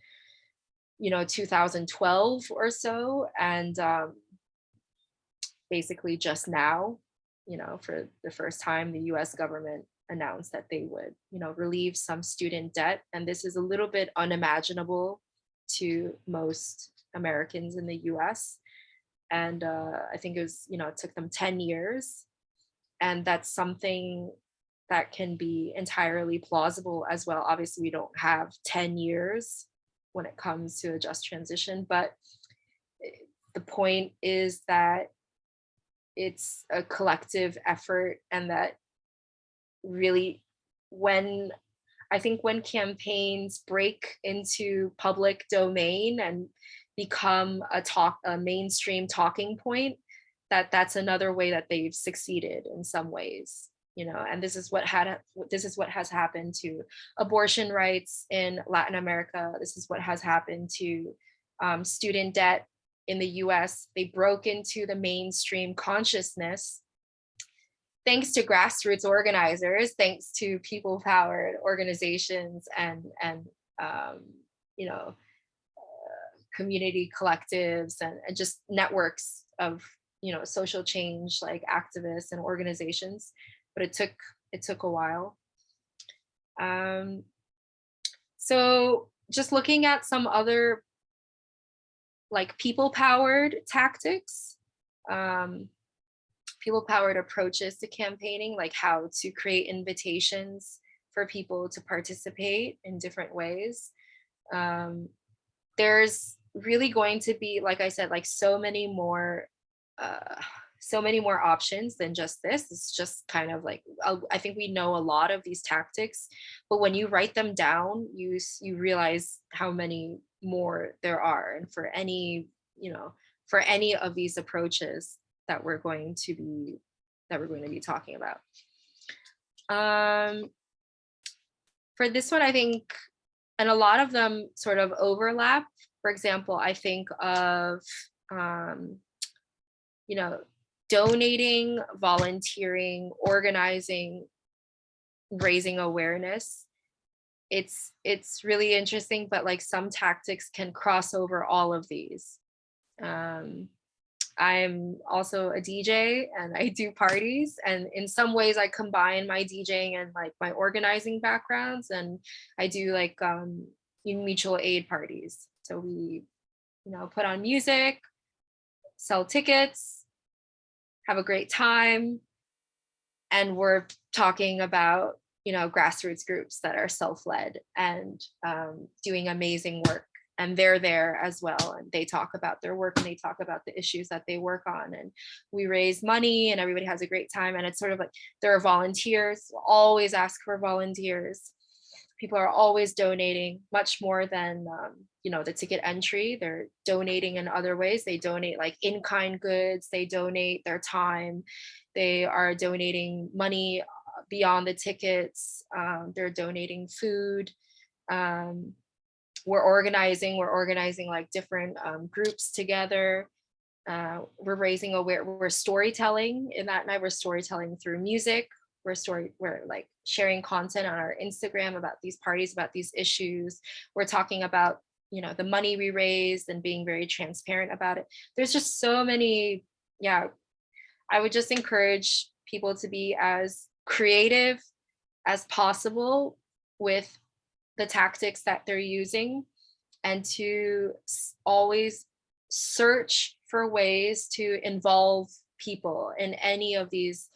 you know, 2012 or so. And um, basically just now, you know, for the first time, the US government announced that they would, you know, relieve some student debt. And this is a little bit unimaginable to most Americans in the US. And uh, I think it was, you know, it took them 10 years. And that's something that can be entirely plausible as well. Obviously, we don't have 10 years when it comes to a just transition, but eh, the point is that it's a collective effort and that really when I think when campaigns break into public domain and become a talk a mainstream talking point that that's another way that they've succeeded in some ways you know? And this is what had this is what has happened to abortion rights in Latin America. This is what has happened to um, student debt in the US they broke into the mainstream consciousness thanks to grassroots organizers, thanks to people powered organizations and, and um, you know, uh, community collectives and, and just networks of, you know, social change like activists and organizations, but it took, it took a while. Um, so just looking at some other like people powered tactics, um, people powered approaches to campaigning, like how to create invitations for people to participate in different ways. Um, there's really going to be, like I said, like so many more, uh, so many more options than just this. It's just kind of like uh, I think we know a lot of these tactics, but when you write them down, you you realize how many more there are, and for any you know for any of these approaches that we're going to be that we're going to be talking about. Um, for this one, I think, and a lot of them sort of overlap. For example, I think of, um, you know, donating, volunteering, organizing, raising awareness. It's it's really interesting, but like some tactics can cross over all of these. Um, I'm also a DJ and I do parties and in some ways I combine my DJing and like my organizing backgrounds and I do like um mutual aid parties. So we, you know, put on music, sell tickets, have a great time. And we're talking about, you know, grassroots groups that are self-led and um, doing amazing work and they're there as well and they talk about their work and they talk about the issues that they work on and we raise money and everybody has a great time and it's sort of like there are volunteers always ask for volunteers. People are always donating much more than um, you know the ticket entry they're donating in other ways they donate like in-kind goods they donate their time they are donating money uh, beyond the tickets um, they're donating food um, we're organizing, we're organizing like different um, groups together. Uh, we're raising aware, we're storytelling in that night, we're storytelling through music. We're story, we're like sharing content on our Instagram about these parties, about these issues. We're talking about, you know, the money we raised and being very transparent about it. There's just so many, yeah. I would just encourage people to be as creative as possible with the tactics that they're using and to always search for ways to involve people in any of these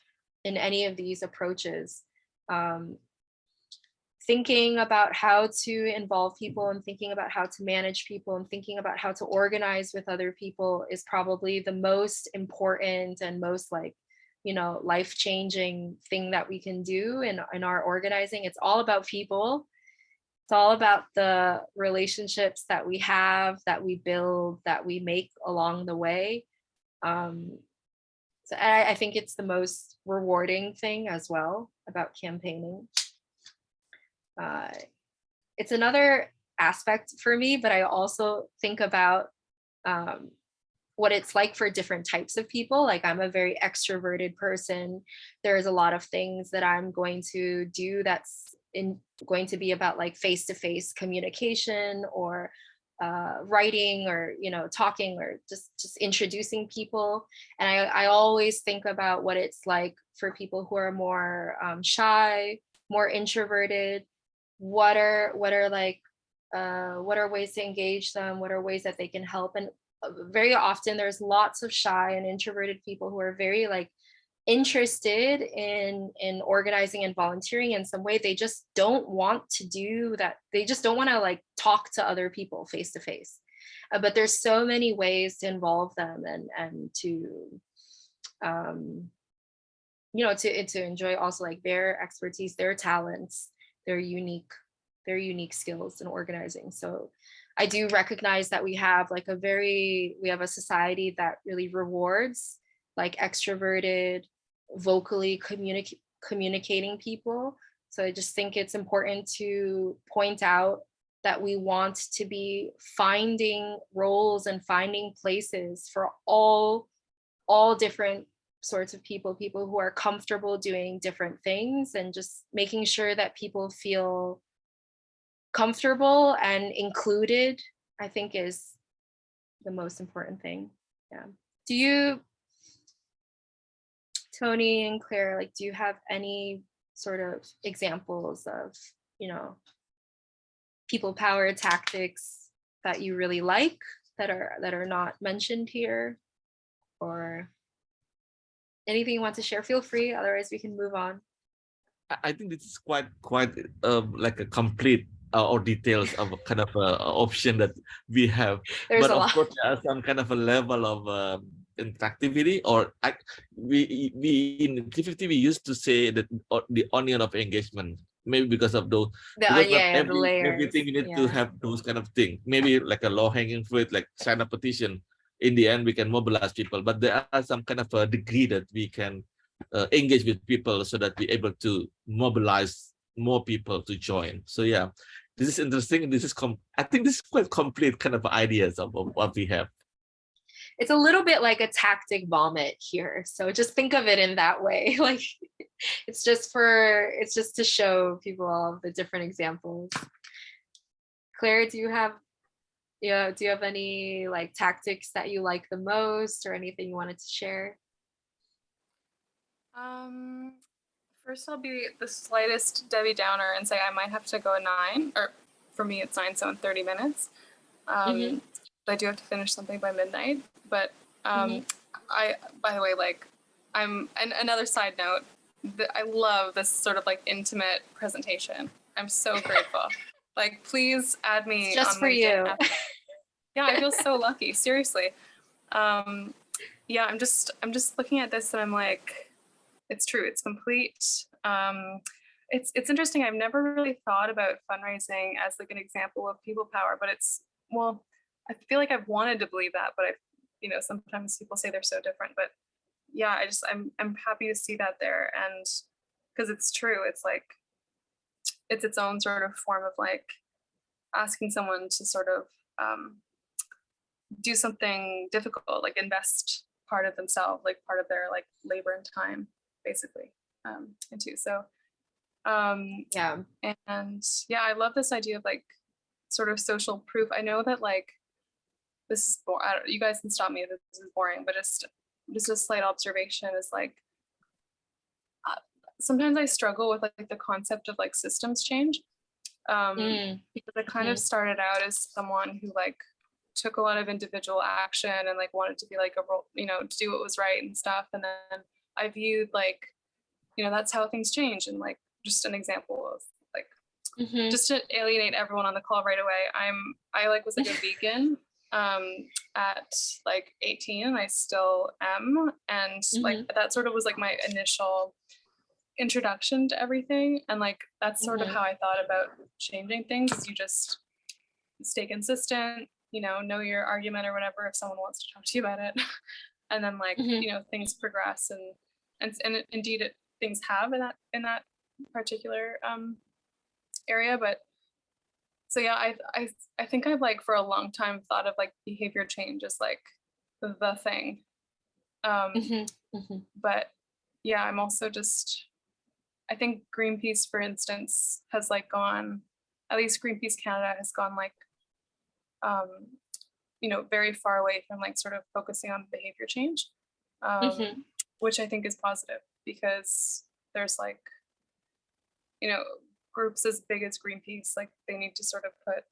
in any of these approaches. Um, thinking about how to involve people and thinking about how to manage people and thinking about how to organize with other people is probably the most important and most like you know life-changing thing that we can do in, in our organizing. It's all about people it's all about the relationships that we have, that we build, that we make along the way. Um, so I, I think it's the most rewarding thing as well about campaigning. Uh, it's another aspect for me, but I also think about um, what it's like for different types of people. Like I'm a very extroverted person. There's a lot of things that I'm going to do that's in going to be about like face-to-face communication or uh, writing or you know talking or just just introducing people. And I, I always think about what it's like for people who are more um, shy more introverted. What are what are like uh, what are ways to engage them? What are ways that they can help? And uh, very often there's lots of shy and introverted people who are very like interested in in organizing and volunteering in some way. They just don't want to do that. They just don't want to like talk to other people face to face uh, but there's so many ways to involve them and and to um you know to to enjoy also like their expertise their talents their unique their unique skills in organizing. So i do recognize that we have like a very we have a society that really rewards like extroverted, vocally communicating people. So I just think it's important to point out that we want to be finding roles and finding places for all all different sorts of people, people who are comfortable doing different things and just making sure that people feel comfortable and included, I think is the most important thing. Yeah. Do you Tony and Claire, like, do you have any sort of examples of, you know, people power tactics that you really like that are that are not mentioned here? Or anything you want to share feel free otherwise we can move on. I think this is quite quite uh, like a complete uh, or details of a kind of a, option that we have. There's but of lot. course there are some kind of a level of um, interactivity or we we in T50 we used to say that o- the onion of engagement. Maybe because of those The, because yeah, the every, layers. everything you need to have those kind of thing. Maybe like a low hanging fruit like sign a petition. In the end we can mobilize people but there are some kind of a degree that we can uh, engage with people so that we're able to mobilize more people to join. So yeah this is interesting. This is com i think this is quite complete kind of ideas of, of what we have it's a little bit like a tactic vomit here. So just think of it in that way. [laughs] Like it's just for it's just to show people all the different examples. Claire, do you have yeah, do you have any like tactics that you like the most or anything you wanted to share? Um, first I'll be the slightest Debbie Downer and say I might have to go at nine, or for me it's nine, so in 30 minutes. Um, Mhm. but I do have to finish something by midnight. But um, I, by the way, like I'm, and another side note, that I love this sort of like intimate presentation. I'm so [laughs] grateful. like, please add me. It's just for you. yeah, I feel so lucky. [laughs] Seriously. Um, yeah, I'm just, I'm just looking at this and I'm like, it's true. It's complete. Um, it's it's interesting. I've never really thought about fundraising as like an example of people power, but it's well, I feel like I've wanted to believe that, but I, you know, sometimes people say they're so different. But yeah, I just I'm I'm happy to see that there, and because it's true. It's like it's its own sort of form of like asking someone to sort of um, do something difficult, like invest part of themselves, like part of their like labor and time, basically, um, into. So, um, Yeah. and yeah, I love this idea of like sort of social proof. I know that like this is bo- I don't, you guys can stop me if this is boring, but just just a slight observation is like uh, sometimes I struggle with like the concept of like systems change. Um, Mm, because I kind of started out as someone who like took a lot of individual action and like wanted to be like a role, you know, to do what was right and stuff. And then I viewed like, you know, that's how things change. And like just an example of like mhm. just to alienate everyone on the call right away. I'm I like was like a [laughs] vegan um at like 18 and I still am. And like that sort of was like my initial introduction to everything. And like that's sort Mhm. of how I thought about changing things is you just stay consistent, you know, know your argument or whatever if someone wants to talk to you about it. [laughs] and then like, Mhm. you know, things progress and and and it- indeed it, things have in that in that particular um area but so yeah I, I i think i've like for a long time thought of like behavior change as like the thing um Mhm, mhm. but yeah i'm also just i think greenpeace for instance has like gone at least greenpeace canada has gone like um you know very far away from like sort of focusing on behavior change um Mhm. which i think is positive because there's like you know groups as big as greenpeace like they need to sort of put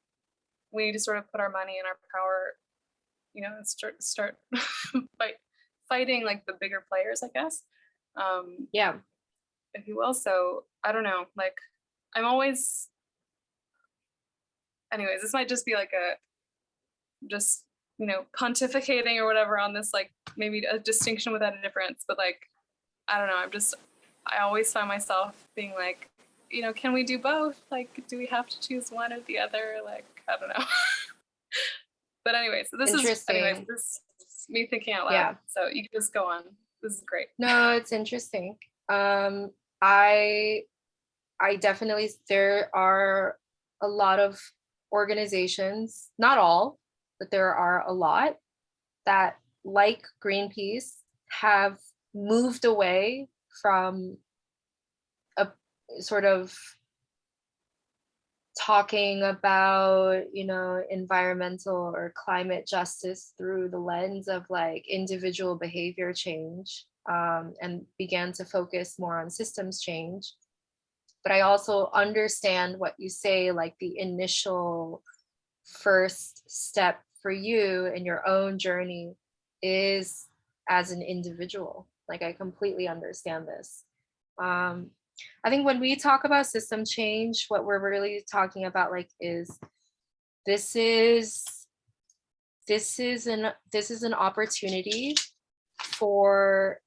we need to sort of put our money and our power you know and start start [laughs] fight, fighting like the bigger players i guess um Yeah. if you will so i don't know like i'm always anyways this might just be like a just you know pontificating or whatever on this like maybe a distinction without a difference but like i don't know i'm just i always find myself being like you know can we do both? Like do we have to choose one or the other? Like i don't know. [laughs] But anyway so this is anyways this is me thinking out loud. Yeah. so you can just go on. This is great. No, it's interesting. Um, I I definitely there are a lot of organizations, not all, but there are a lot that like Greenpeace have moved away from sort of talking about you know environmental or climate justice through the lens of like individual behavior change um, and began to focus more on systems change. But i also understand what you say like the initial first step for you in your own journey is as an individual. Like i completely understand this. Um, I think when we talk about system change, what we're really talking about like is this is this is an this is an opportunity for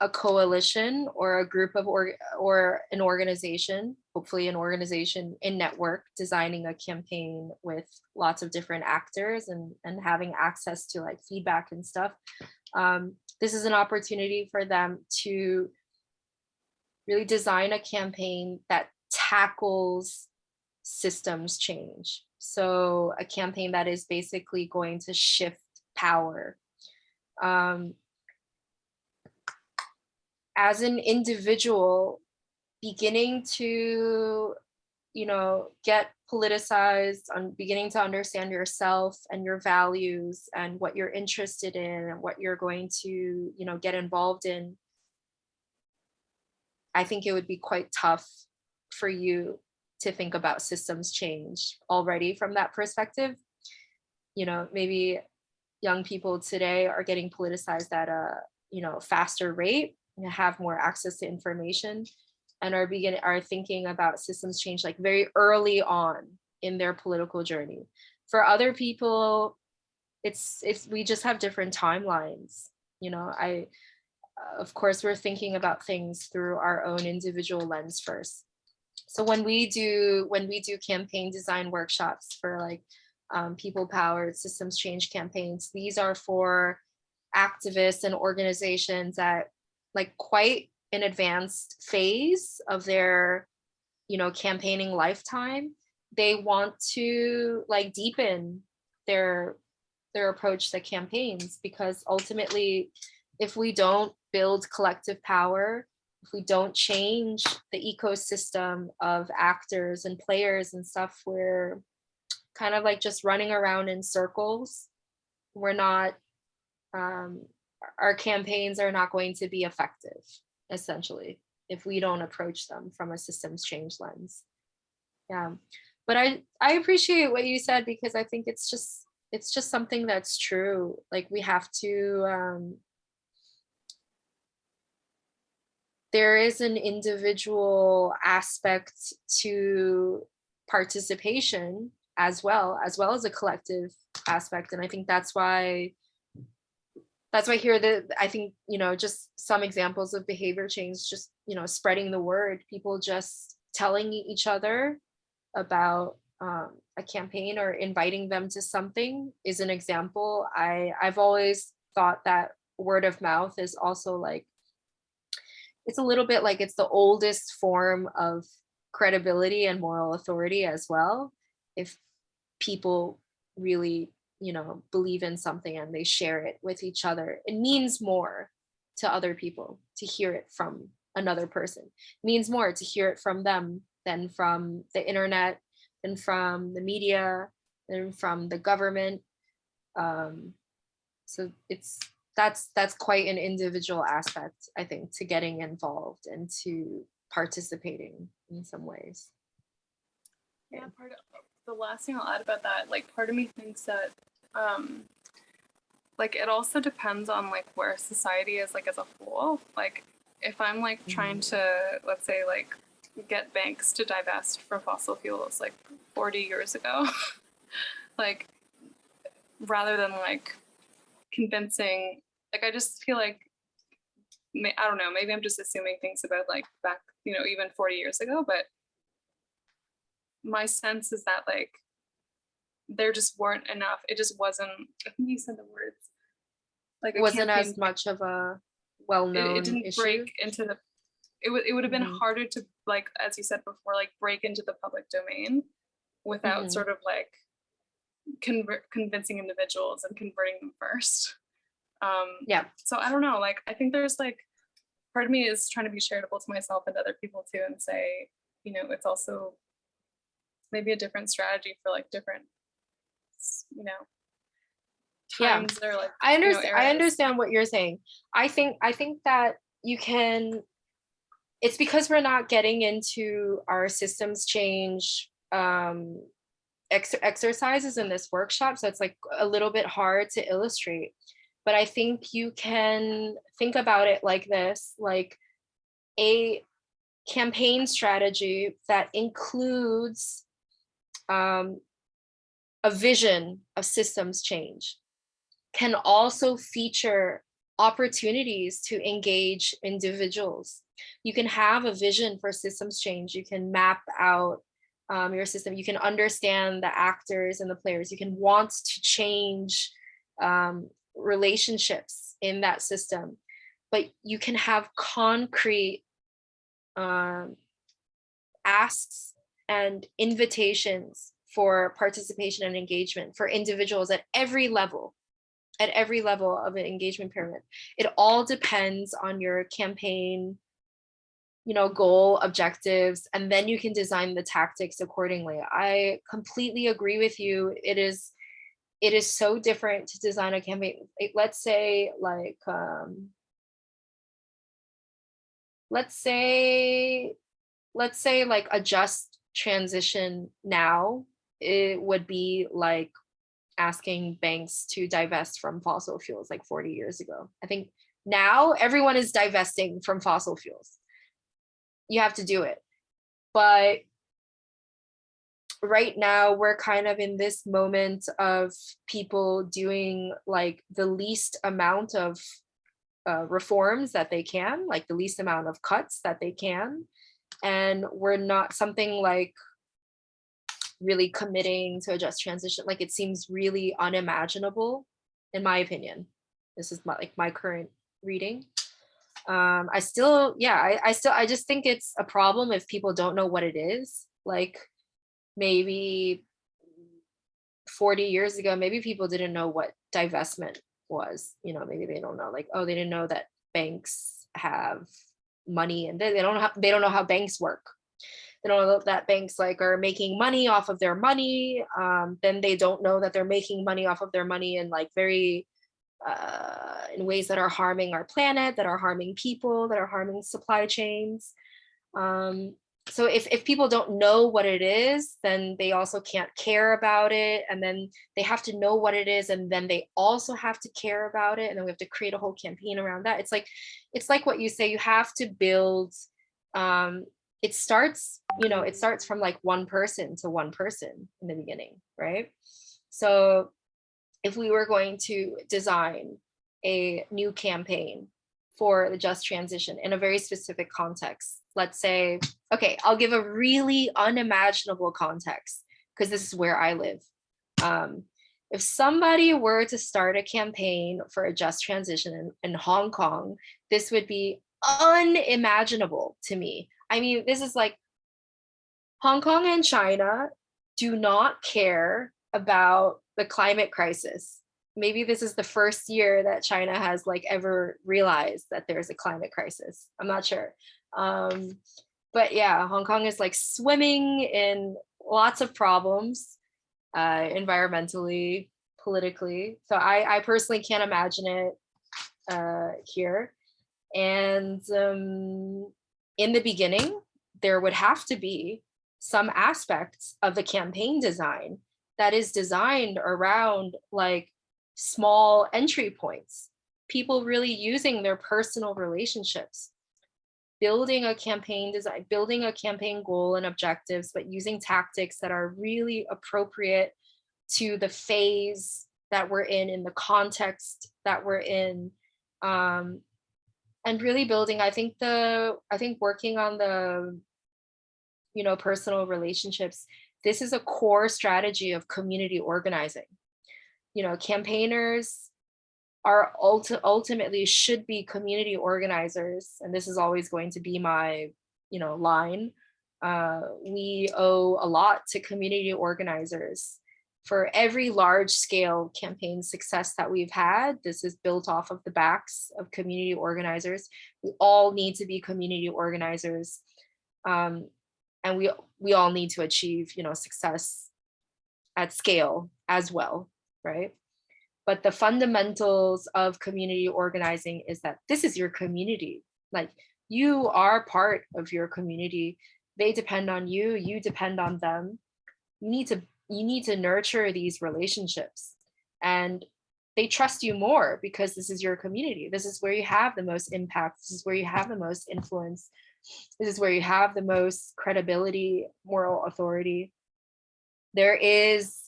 a coalition or a group of or or an organization, hopefully an organization in network designing a campaign with lots of different actors and and having access to like feedback and stuff. Um, this is an opportunity for them to really design a campaign that tackles systems change. So a campaign that is basically going to shift power. Um, as an individual, beginning to, you know, get politicized, on beginning to understand yourself and your values and what you're interested in and what you're going to, you know, get involved in. I think it would be quite tough for you to think about systems change already from that perspective. You know, maybe young people today are getting politicized at a, you know, faster rate and have more access to information and are beginning are thinking about systems change like very early on in their political journey. For other people, it's it's we just have different timelines. You know, I of course we're thinking about things through our own individual lens first. So when we do when we do campaign design workshops for like um, people powered systems change campaigns, these are for activists and organizations that like quite an advanced phase of their you know campaigning lifetime they want to like deepen their their approach to campaigns because ultimately if we don't build collective power if we don't change the ecosystem of actors and players and stuff we're kind of like just running around in circles we're not um, our campaigns are not going to be effective, essentially, if we don't approach them from a systems change lens. Yeah, but I, I appreciate what you said because I think it's just, it's just something that's true. Like we have to, um, there is an individual aspect to participation as well, as well as a collective aspect. And I think that's why that's why here that I think, you know, just some examples of behavior change, just, you know, spreading the word, people just telling each other about um, a campaign or inviting them to something is an example. I, I've always thought that word of mouth is also like, it's a little bit like it's the oldest form of credibility and moral authority as well. If people really you know, believe in something and they share it with each other. It means more to other people to hear it from another person. It means more to hear it from them than from the internet, than from the media, than from the government. Um, so it's that's that's quite an individual aspect, I think, to getting involved and to participating in some ways. Yeah, part of the last thing I'll add about that, like part of me thinks that um like it also depends on like where society is like as a whole like if i'm like trying to let's say like get banks to divest from fossil fuels like 40 years ago [laughs] like rather than like convincing like i just feel like i don't know maybe i'm just assuming things about like back you know even 40 years ago but my sense is that like there just weren't enough. It just wasn't. I think you said the words. Like it wasn't as much of a well-known it, it, didn't issue. break into the. It would it would have been Mhm. harder to like as you said before like break into the public domain without Mhm. sort of like convert convincing individuals and converting them first. Um, Yeah. so I don't know. Like I think there's like part of me is trying to be charitable to myself and other people too, and say you know it's also maybe a different strategy for like different you know Yeah. times or like I you know, understand. I understand what you're saying. I think. I think that you can. It's because we're not getting into our systems change um, ex exercises in this workshop, so it's like a little bit hard to illustrate. But I think you can think about it like this: like a campaign strategy that includes um, a vision of systems change can also feature opportunities to engage individuals. You can have a vision for systems change. You can map out um, your system. You can understand the actors and the players. You can want to change um, relationships in that system, but you can have concrete um, asks and invitations for participation and engagement for individuals at every level, at every level of an engagement pyramid. It all depends on your campaign, you know, goal, objectives, and then you can design the tactics accordingly. I completely agree with you. It is, it is so different to design a campaign. Let's say like, um, let's say, let's say like a just transition now, it would be like asking banks to divest from fossil fuels like 40 years ago. I think now everyone is divesting from fossil fuels. You have to do it. But right now we're kind of in this moment of people doing like the least amount of uh, reforms that they can, like the least amount of cuts that they can. And we're not something like really committing to a just transition. Like it seems really unimaginable, in my opinion. This is my, like my current reading. Um, I still, yeah, I, I still, I just think it's a problem if people don't know what it is. Like maybe 40 years ago, maybe people didn't know what divestment was. You know, maybe they don't know, like, oh, they didn't know that banks have money and they, they don't have, they don't know how banks work they don't know that banks like are making money off of their money um, then they don't know that they're making money off of their money in like very uh, in ways that are harming our planet that are harming people that are harming supply chains um, so if, if people don't know what it is then they also can't care about it and then they have to know what it is and then they also have to care about it and then we have to create a whole campaign around that it's like it's like what you say you have to build um, it starts, you know, it starts from like one person to one person in the beginning, right? So if we were going to design a new campaign for the just transition in a very specific context, let's say, okay, I'll give a really unimaginable context because this is where I live. Um, if somebody were to start a campaign for a just transition in, in Hong Kong, this would be unimaginable to me. I mean, this is like Hong Kong and China do not care about the climate crisis. Maybe this is the first year that China has like ever realized that there's a climate crisis. I'm not sure. Um, but yeah, Hong Kong is like swimming in lots of problems uh, environmentally, politically. So I, I personally can't imagine it uh, here. And um, in the beginning, there would have to be some aspects of the campaign design that is designed around like small entry points, people really using their personal relationships, building a campaign design, building a campaign goal and objectives, but using tactics that are really appropriate to the phase that we're in, in the context that we're in, um, and really building i think the i think working on the you know personal relationships this is a core strategy of community organizing you know campaigners are ulti ultimately should be community organizers and this is always going to be my you know line uh, we owe a lot to community organizers for every large scale campaign success that we've had, this is built off of the backs of community organizers. We all need to be community organizers. Um, and we, we all need to achieve, you know, success at scale as well, right? But the fundamentals of community organizing is that this is your community. Like you are part of your community. They depend on you, you depend on them. You need to you need to nurture these relationships and they trust you more because this is your community. This is where you have the most impact. This is where you have the most influence. This is where you have the most credibility, moral authority. There is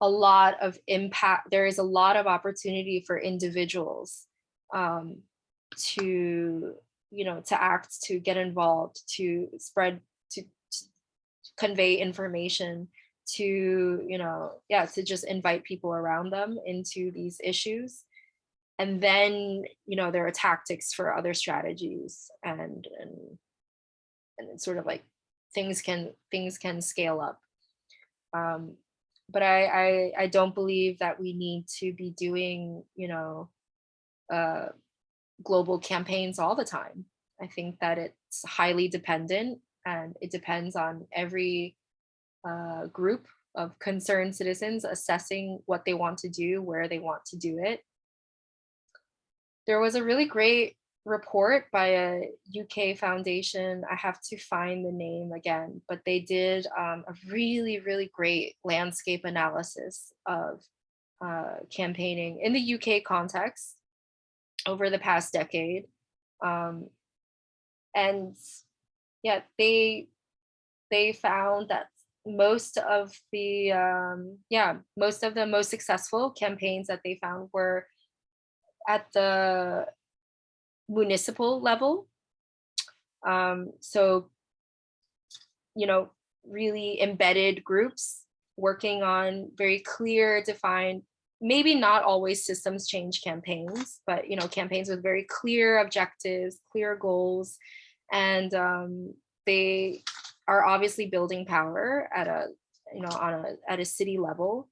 a lot of impact. There is a lot of opportunity for individuals um, to you know to act to get involved to spread to, to convey information to you know yeah to just invite people around them into these issues and then you know there are tactics for other strategies and and and it's sort of like things can things can scale up um but I, I i don't believe that we need to be doing you know uh global campaigns all the time. I think that it's highly dependent and it depends on every uh, group of concerned citizens assessing what they want to do where they want to do it. There was a really great report by a UK foundation. I have to find the name again, but they did um, a really, really great landscape analysis of uh, campaigning in the UK context over the past decade. Um, and yeah, they they found that most of the um, yeah most of the most successful campaigns that they found were at the municipal level. Um, so, you know, really embedded groups working on very clear, defined, maybe not always systems change campaigns, but, you know, campaigns with very clear objectives, clear goals, and um, they are obviously building power at a, you know, on a, at a city level.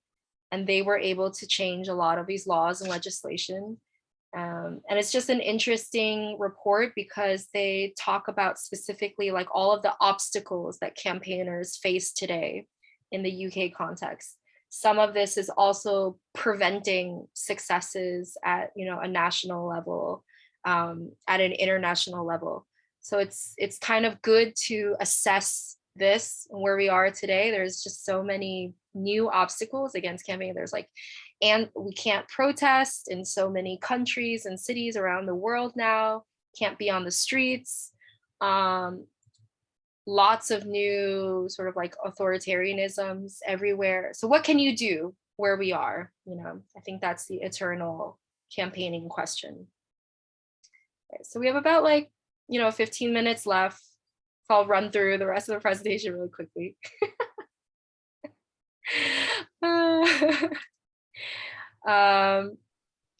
And they were able to change a lot of these laws and legislation um, and it's just an interesting report because they talk about specifically like all of the obstacles that campaigners face today in the UK context. Some of this is also preventing successes at you know a national level, um, at an international level. So it's it's kind of good to assess this where we are today. There's just so many new obstacles against campaigning. There's like and we can't protest in so many countries and cities around the world now, can't be on the streets. Um, lots of new sort of like authoritarianisms everywhere. So what can you do where we are? You know, I think that's the eternal campaigning question. Okay, so we have about like, you know, 15 minutes left. So I'll run through the rest of the presentation really quickly. [laughs] uh, [laughs] um,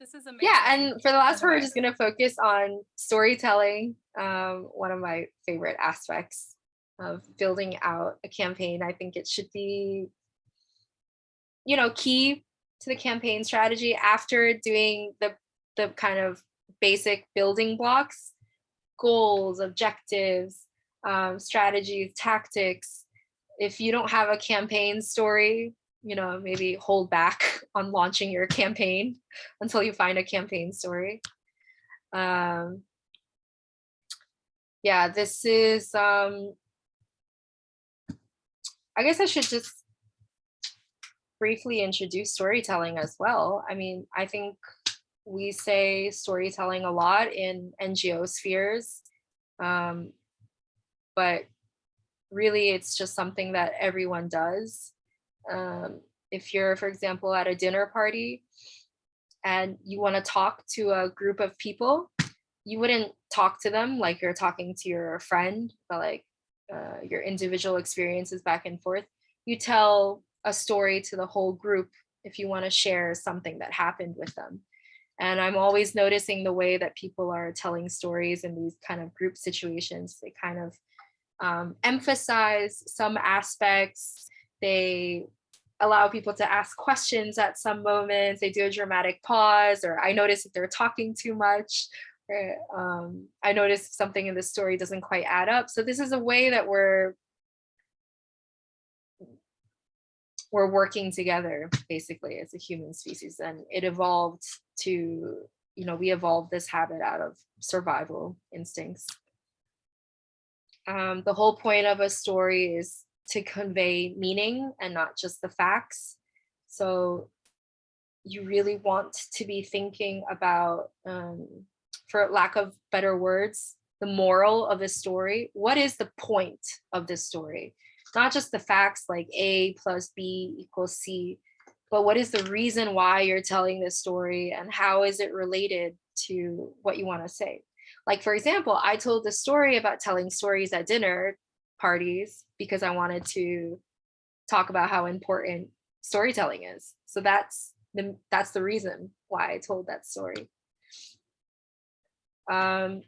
This is amazing. yeah, and for the last part, we're just gonna focus on storytelling. Um, one of my favorite aspects of building out a campaign. I think it should be, you know, key to the campaign strategy after doing the the kind of basic building blocks, goals, objectives, um, strategies, tactics. If you don't have a campaign story, you know, maybe hold back [laughs] on launching your campaign [laughs] until you find a campaign story. Um, yeah, this is, um, I guess I should just briefly introduce storytelling as well. I mean, I think we say storytelling a lot in NGO spheres, um, but really it's just something that everyone does um, if you're, for example, at a dinner party and you want to talk to a group of people, you wouldn't talk to them like you're talking to your friend, but like uh, your individual experiences back and forth. You tell a story to the whole group if you want to share something that happened with them. And I'm always noticing the way that people are telling stories in these kind of group situations. They kind of um, emphasize some aspects. They allow people to ask questions at some moments. They do a dramatic pause, or I notice if they're talking too much, or um, I notice something in the story doesn't quite add up. So this is a way that we're we're working together basically as a human species, and it evolved to you know we evolved this habit out of survival instincts. Um, the whole point of a story is to convey meaning and not just the facts. So you really want to be thinking about, um, for lack of better words, the moral of the story. What is the point of this story? Not just the facts like A plus B equals C, but what is the reason why you're telling this story and how is it related to what you want to say. Like, for example, I told the story about telling stories at dinner parties because I wanted to talk about how important storytelling is. So that's the, that's the reason why I told that story. Um,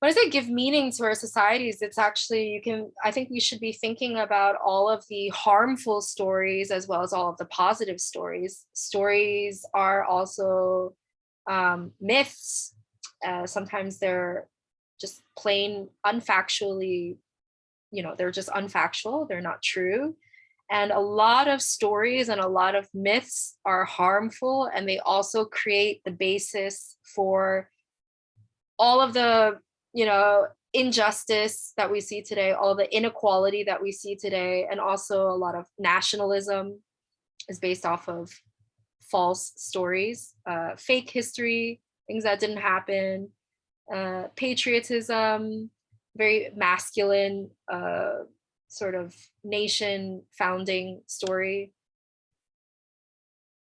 when I say give meaning to our societies, it's actually, you can, I think we should be thinking about all of the harmful stories as well as all of the positive stories. Stories are also um, myths. Uh, sometimes they're just plain unfactually, you know, they're just unfactual, they're not true. And a lot of stories and a lot of myths are harmful and they also create the basis for all of the you know, injustice that we see today, all the inequality that we see today, and also a lot of nationalism is based off of false stories, uh, fake history, things that didn't happen, uh, patriotism, very masculine uh, sort of nation founding story.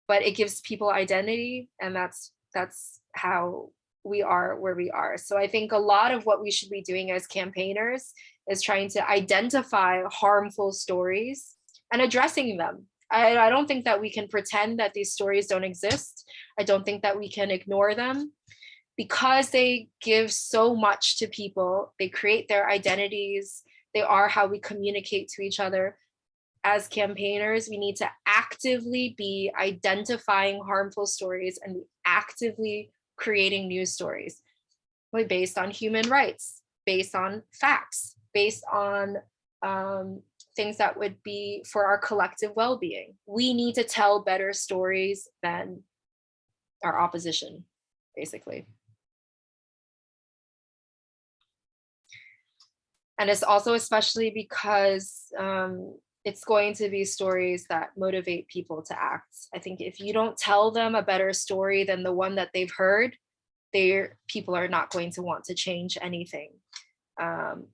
But it gives people identity, and that's that's how we are where we are. So I think a lot of what we should be doing as campaigners is trying to identify harmful stories and addressing them. I, I don't think that we can pretend that these stories don't exist. I don't think that we can ignore them because they give so much to people. They create their identities. They are how we communicate to each other. As campaigners, we need to actively be identifying harmful stories and actively creating news stories based on human rights, based on facts, based on um, things that would be for our collective well-being. We need to tell better stories than our opposition, basically. And it's also especially because um, it's going to be stories that motivate people to act. I think if you don't tell them a better story than the one that they've heard, their people are not going to want to change anything. Um,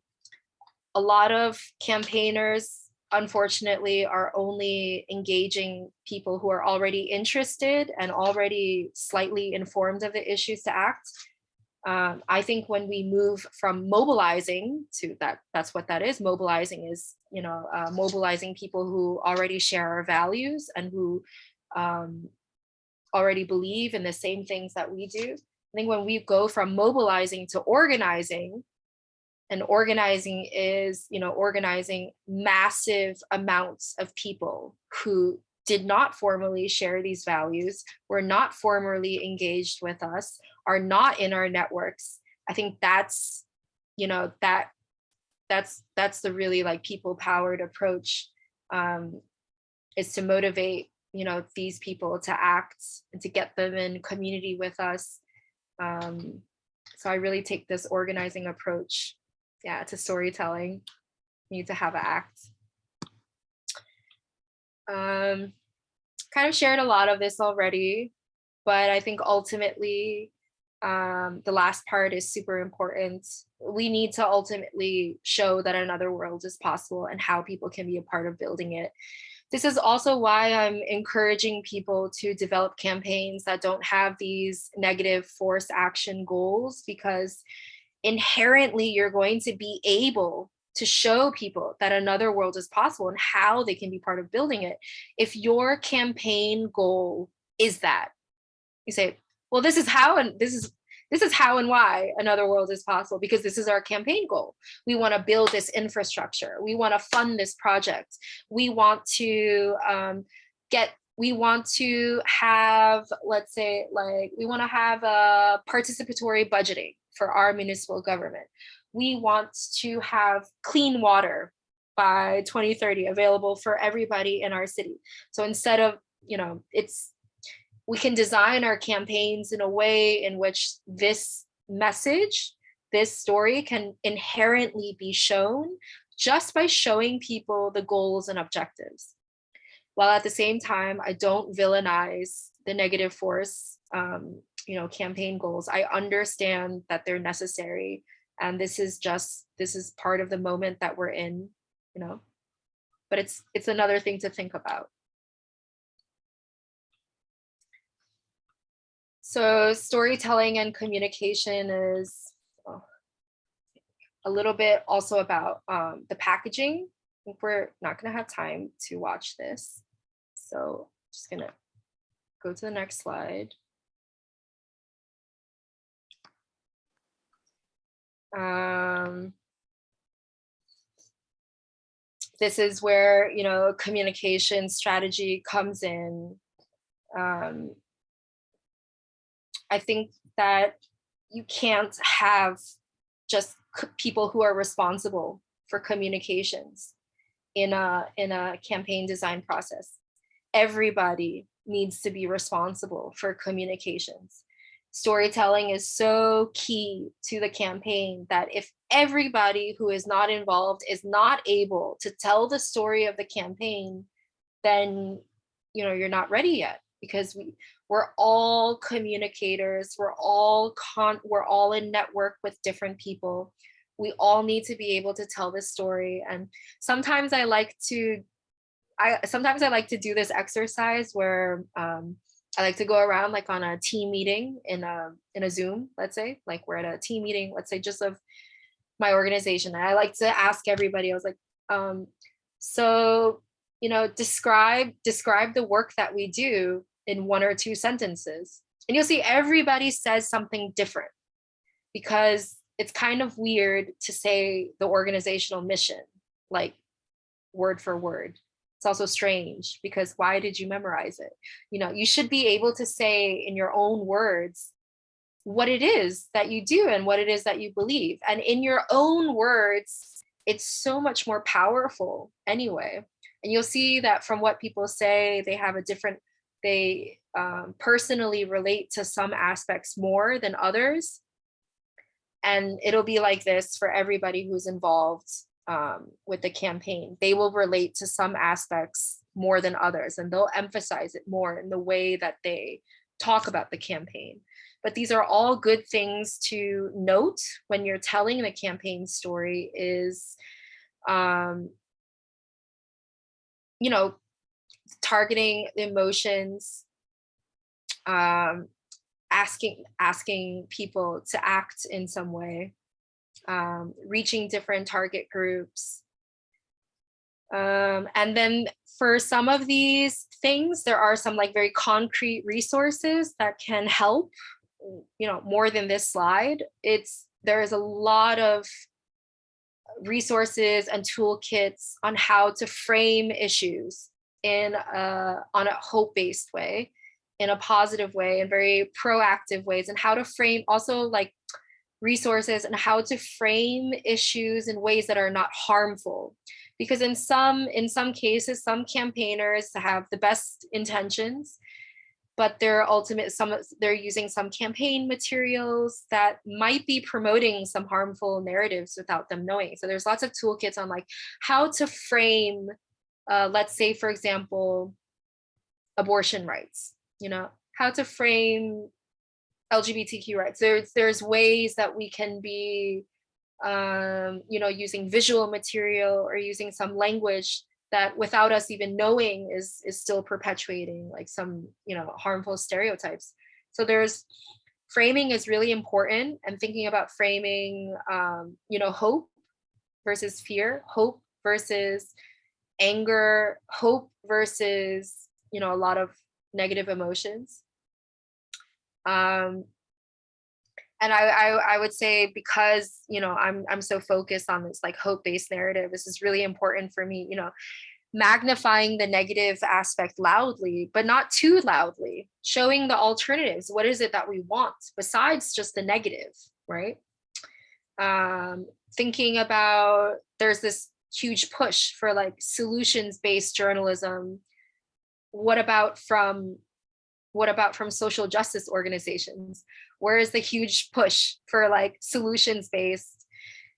a lot of campaigners, unfortunately, are only engaging people who are already interested and already slightly informed of the issues to act. Um, I think when we move from mobilizing to that, that's what that is. Mobilizing is, you know, uh, mobilizing people who already share our values and who um, already believe in the same things that we do. I think when we go from mobilizing to organizing, and organizing is, you know, organizing massive amounts of people who did not formally share these values, were not formally engaged with us, are not in our networks. I think that's, you know, that that's that's the really like people powered approach um, is to motivate, you know, these people to act and to get them in community with us. Um, so I really take this organizing approach, yeah, to storytelling. need to have an act. Um, kind of shared a lot of this already, but I think ultimately um, the last part is super important. We need to ultimately show that another world is possible and how people can be a part of building it. This is also why I'm encouraging people to develop campaigns that don't have these negative force action goals because inherently you're going to be able to show people that another world is possible and how they can be part of building it. If your campaign goal is that, you say, well, this is how and this is this is how and why another world is possible because this is our campaign goal. We want to build this infrastructure. We want to fund this project. We want to um, get we want to have, let's say, like, we want to have a participatory budgeting for our municipal government we want to have clean water by 2030 available for everybody in our city. So instead of, you know, it's, we can design our campaigns in a way in which this message, this story can inherently be shown just by showing people the goals and objectives. While at the same time, I don't villainize the negative force, um, you know, campaign goals. I understand that they're necessary and this is just this is part of the moment that we're in you know but it's it's another thing to think about So storytelling and communication is oh, a little bit also about um, the packaging. I think we're not gonna have time to watch this. So just gonna go to the next slide. Um, this is where, you know, communication strategy comes in. Um, I think that you can't have just people who are responsible for communications in a in a campaign design process. Everybody needs to be responsible for communications. Storytelling is so key to the campaign that if everybody who is not involved is not able to tell the story of the campaign, then you know you're not ready yet because we we're all communicators we're all con we're all in network with different people. We all need to be able to tell this story and sometimes i like to i sometimes i like to do this exercise where um, i like to go around like on a team meeting in a in a zoom let's say like we're at a team meeting let's say just of my organization and i like to ask everybody i was like um so you know describe describe the work that we do in one or two sentences. And you'll see everybody says something different because it's kind of weird to say the organizational mission, like word for word. It's also strange because why did you memorize it? You know, you should be able to say in your own words what it is that you do and what it is that you believe. And in your own words, it's so much more powerful anyway. And you'll see that from what people say, they have a different they um, personally relate to some aspects more than others. And it'll be like this for everybody who's involved um, with the campaign. They will relate to some aspects more than others, and they'll emphasize it more in the way that they talk about the campaign. But these are all good things to note when you're telling the campaign story is, um, you know, targeting emotions, um, asking asking people to act in some way, um, reaching different target groups. Um, and then for some of these things, there are some like very concrete resources that can help, you know, more than this slide. It's there is a lot of resources and toolkits on how to frame issues in a, on a hope-based way, in a positive way, in very proactive ways, and how to frame also like resources and how to frame issues in ways that are not harmful. Because in some in some cases, some campaigners have the best intentions, but they're ultimate some they're using some campaign materials that might be promoting some harmful narratives without them knowing. So there's lots of toolkits on like how to frame uh, let's say, for example, abortion rights, you know, how to frame LGBTQ rights. There's, there's ways that we can be, um, you know, using visual material or using some language that without us even knowing is, is still perpetuating like some, you know, harmful stereotypes. So there's, framing is really important and thinking about framing, um, you know, hope versus fear, hope versus anger, hope versus, you know, a lot of negative emotions. Um, and I, I, I would say because, you know, I'm, I'm so focused on this like hope-based narrative, this is really important for me, you know, magnifying the negative aspect loudly, but not too loudly, showing the alternatives. What is it that we want besides just the negative, right? Um, thinking about, there's this huge push for like solutions based journalism what about from what about from social justice organizations? Where is the huge push for like solutions based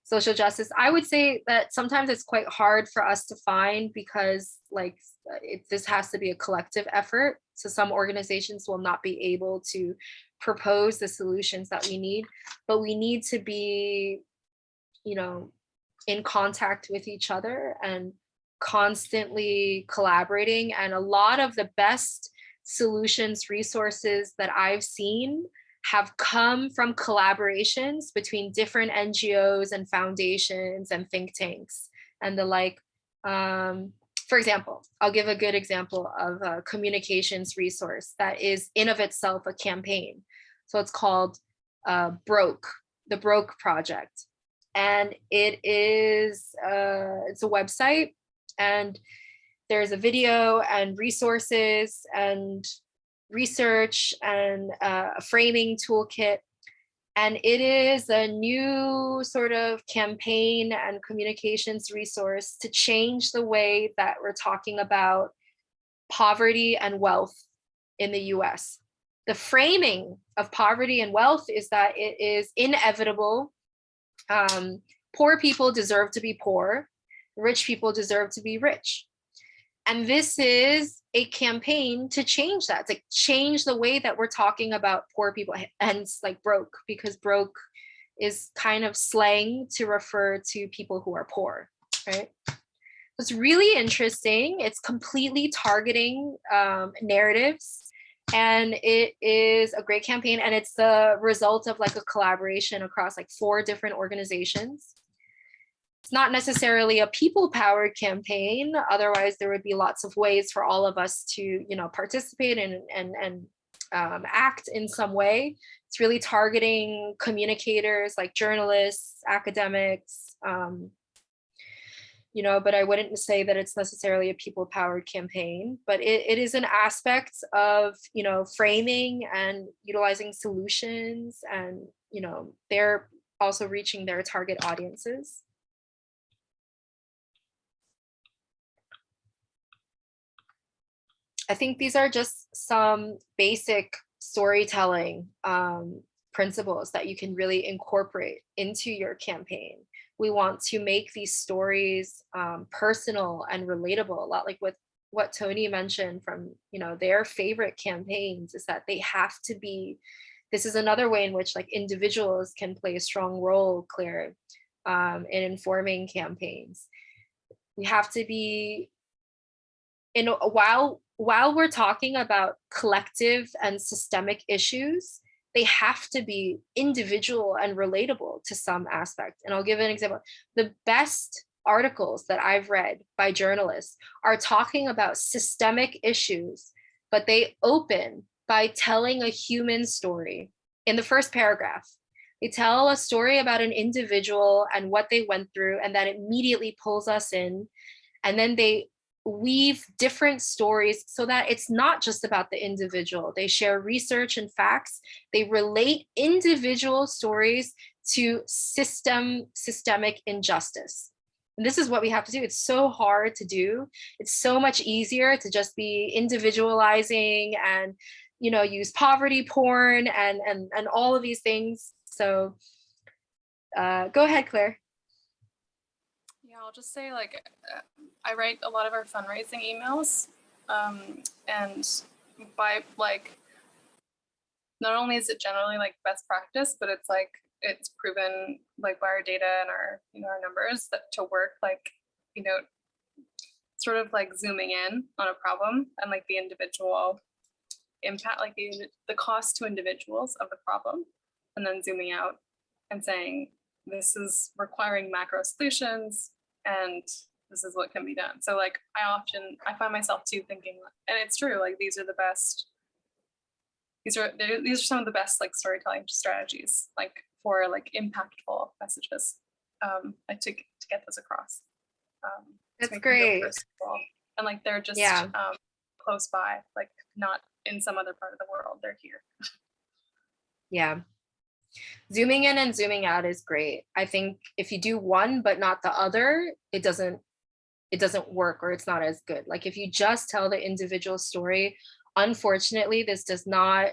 social justice? I would say that sometimes it's quite hard for us to find because like it, this has to be a collective effort. So some organizations will not be able to propose the solutions that we need but we need to be you know in contact with each other and constantly collaborating. And a lot of the best solutions resources that I've seen have come from collaborations between different NGOs and foundations and think tanks and the like. Um, for example, I'll give a good example of a communications resource that is in of itself a campaign. So it's called uh, Broke, the Broke Project. And it is, uh, it's a website and there's a video and resources and research and uh, a framing toolkit. And it is a new sort of campaign and communications resource to change the way that we're talking about poverty and wealth in the US. The framing of poverty and wealth is that it is inevitable. Um, poor people deserve to be poor, rich people deserve to be rich. And this is a campaign to change that, to change the way that we're talking about poor people, hence like broke, because broke is kind of slang to refer to people who are poor, right? It's really interesting. It's completely targeting um, narratives and it is a great campaign and it's the result of like a collaboration across like four different organizations it's not necessarily a people powered campaign. Otherwise, there would be lots of ways for all of us to, you know, participate and, and, and um, act in some way. It's really targeting communicators like journalists, academics, um, you know, but I wouldn't say that it's necessarily a people powered campaign, but it, it is an aspect of, you know, framing and utilizing solutions and, you know, they're also reaching their target audiences. I think these are just some basic storytelling um, principles that you can really incorporate into your campaign. We want to make these stories um, personal and relatable, a lot like with what Tony mentioned from you know their favorite campaigns is that they have to be, this is another way in which like individuals can play a strong role, Claire, um, in informing campaigns. We have to be in while while we're talking about collective and systemic issues, they have to be individual and relatable to some aspect. And I'll give an example. The best articles that I've read by journalists are talking about systemic issues, but they open by telling a human story in the first paragraph. They tell a story about an individual and what they went through, and that immediately pulls us in. And then they weave different stories so that it's not just about the individual. They share research and facts. They relate individual stories to system, systemic injustice. And this is what we have to do. It's so hard to do. It's so much easier to just be individualizing and, you know, use poverty porn and, and, and all of these things. So uh, go ahead, Claire. Yeah, I'll just say like I write a lot of our fundraising emails, um, and by like, not only is it generally like best practice, but it's like it's proven like by our data and our you know our numbers that to work like you know sort of like zooming in on a problem and like the individual impact like the, the cost to individuals of the problem and then zooming out and saying this is requiring macro solutions and this is what can be done. So like I often I find myself too thinking, and it's true, like these are the best. These are these are some of the best like storytelling strategies, like for like impactful messages, um, like to to get those across. Um, That's great. And like they're just yeah. um, close by, like not in some other part of the world. They're here. yeah. Zooming in and zooming out is great. I think if you do one but not the other, it doesn't it doesn't work or it's not as good. Like if you just tell the individual story, unfortunately, this does not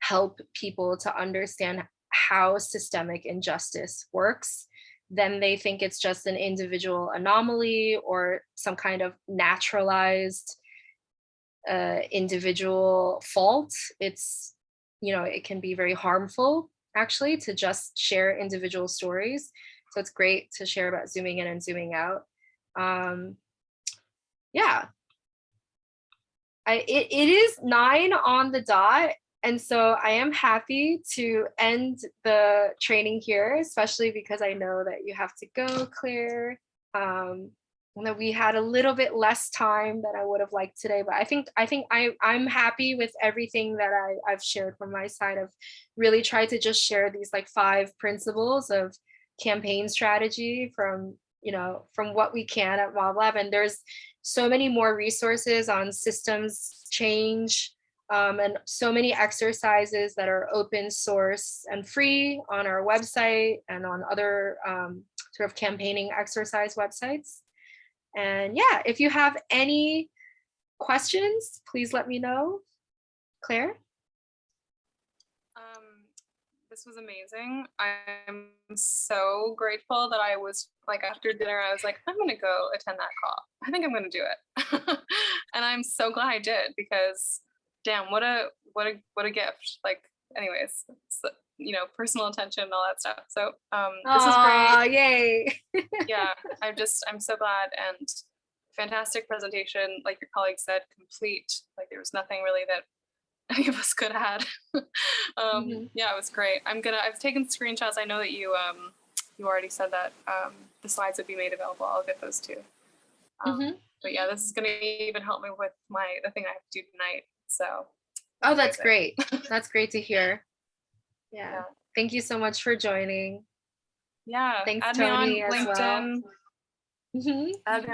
help people to understand how systemic injustice works. Then they think it's just an individual anomaly or some kind of naturalized uh, individual fault. It's, you know, it can be very harmful actually to just share individual stories. So it's great to share about zooming in and zooming out. Um, yeah. I it, it is nine on the dot. And so I am happy to end the training here, especially because I know that you have to go, Claire. Um, and that we had a little bit less time than I would have liked today, but I think I think I I'm happy with everything that I I've shared from my side. I've really tried to just share these like five principles of campaign strategy from you know from what we can at Mob Lab, and there's so many more resources on systems change um, and so many exercises that are open source and free on our website and on other um, sort of campaigning exercise websites. And yeah, if you have any questions, please let me know. Claire? Um, this was amazing. I'm so grateful that I was like after dinner, I was like, I'm gonna go attend that call. I think I'm gonna do it. [laughs] and I'm so glad I did because damn, what a what a what a gift. Like, anyways, you know, personal attention and all that stuff. So um this is great. Yay. [laughs] yeah, I'm just I'm so glad and fantastic presentation. Like your colleague said, complete. Like there was nothing really that [laughs] any of us could have had. [laughs] um, Mhm. Yeah, it was great. I'm gonna. I've taken screenshots. I know that you um you already said that um, the slides would be made available. I'll get those too. Um, Mhm. But yeah, this is gonna even help me with my the thing I have to do tonight. So Oh, that's great. That's great to hear. Yeah. Yeah. Thank you so much for joining. yeah, Thanks, add Tony, me on as well. LinkedIn. Add me on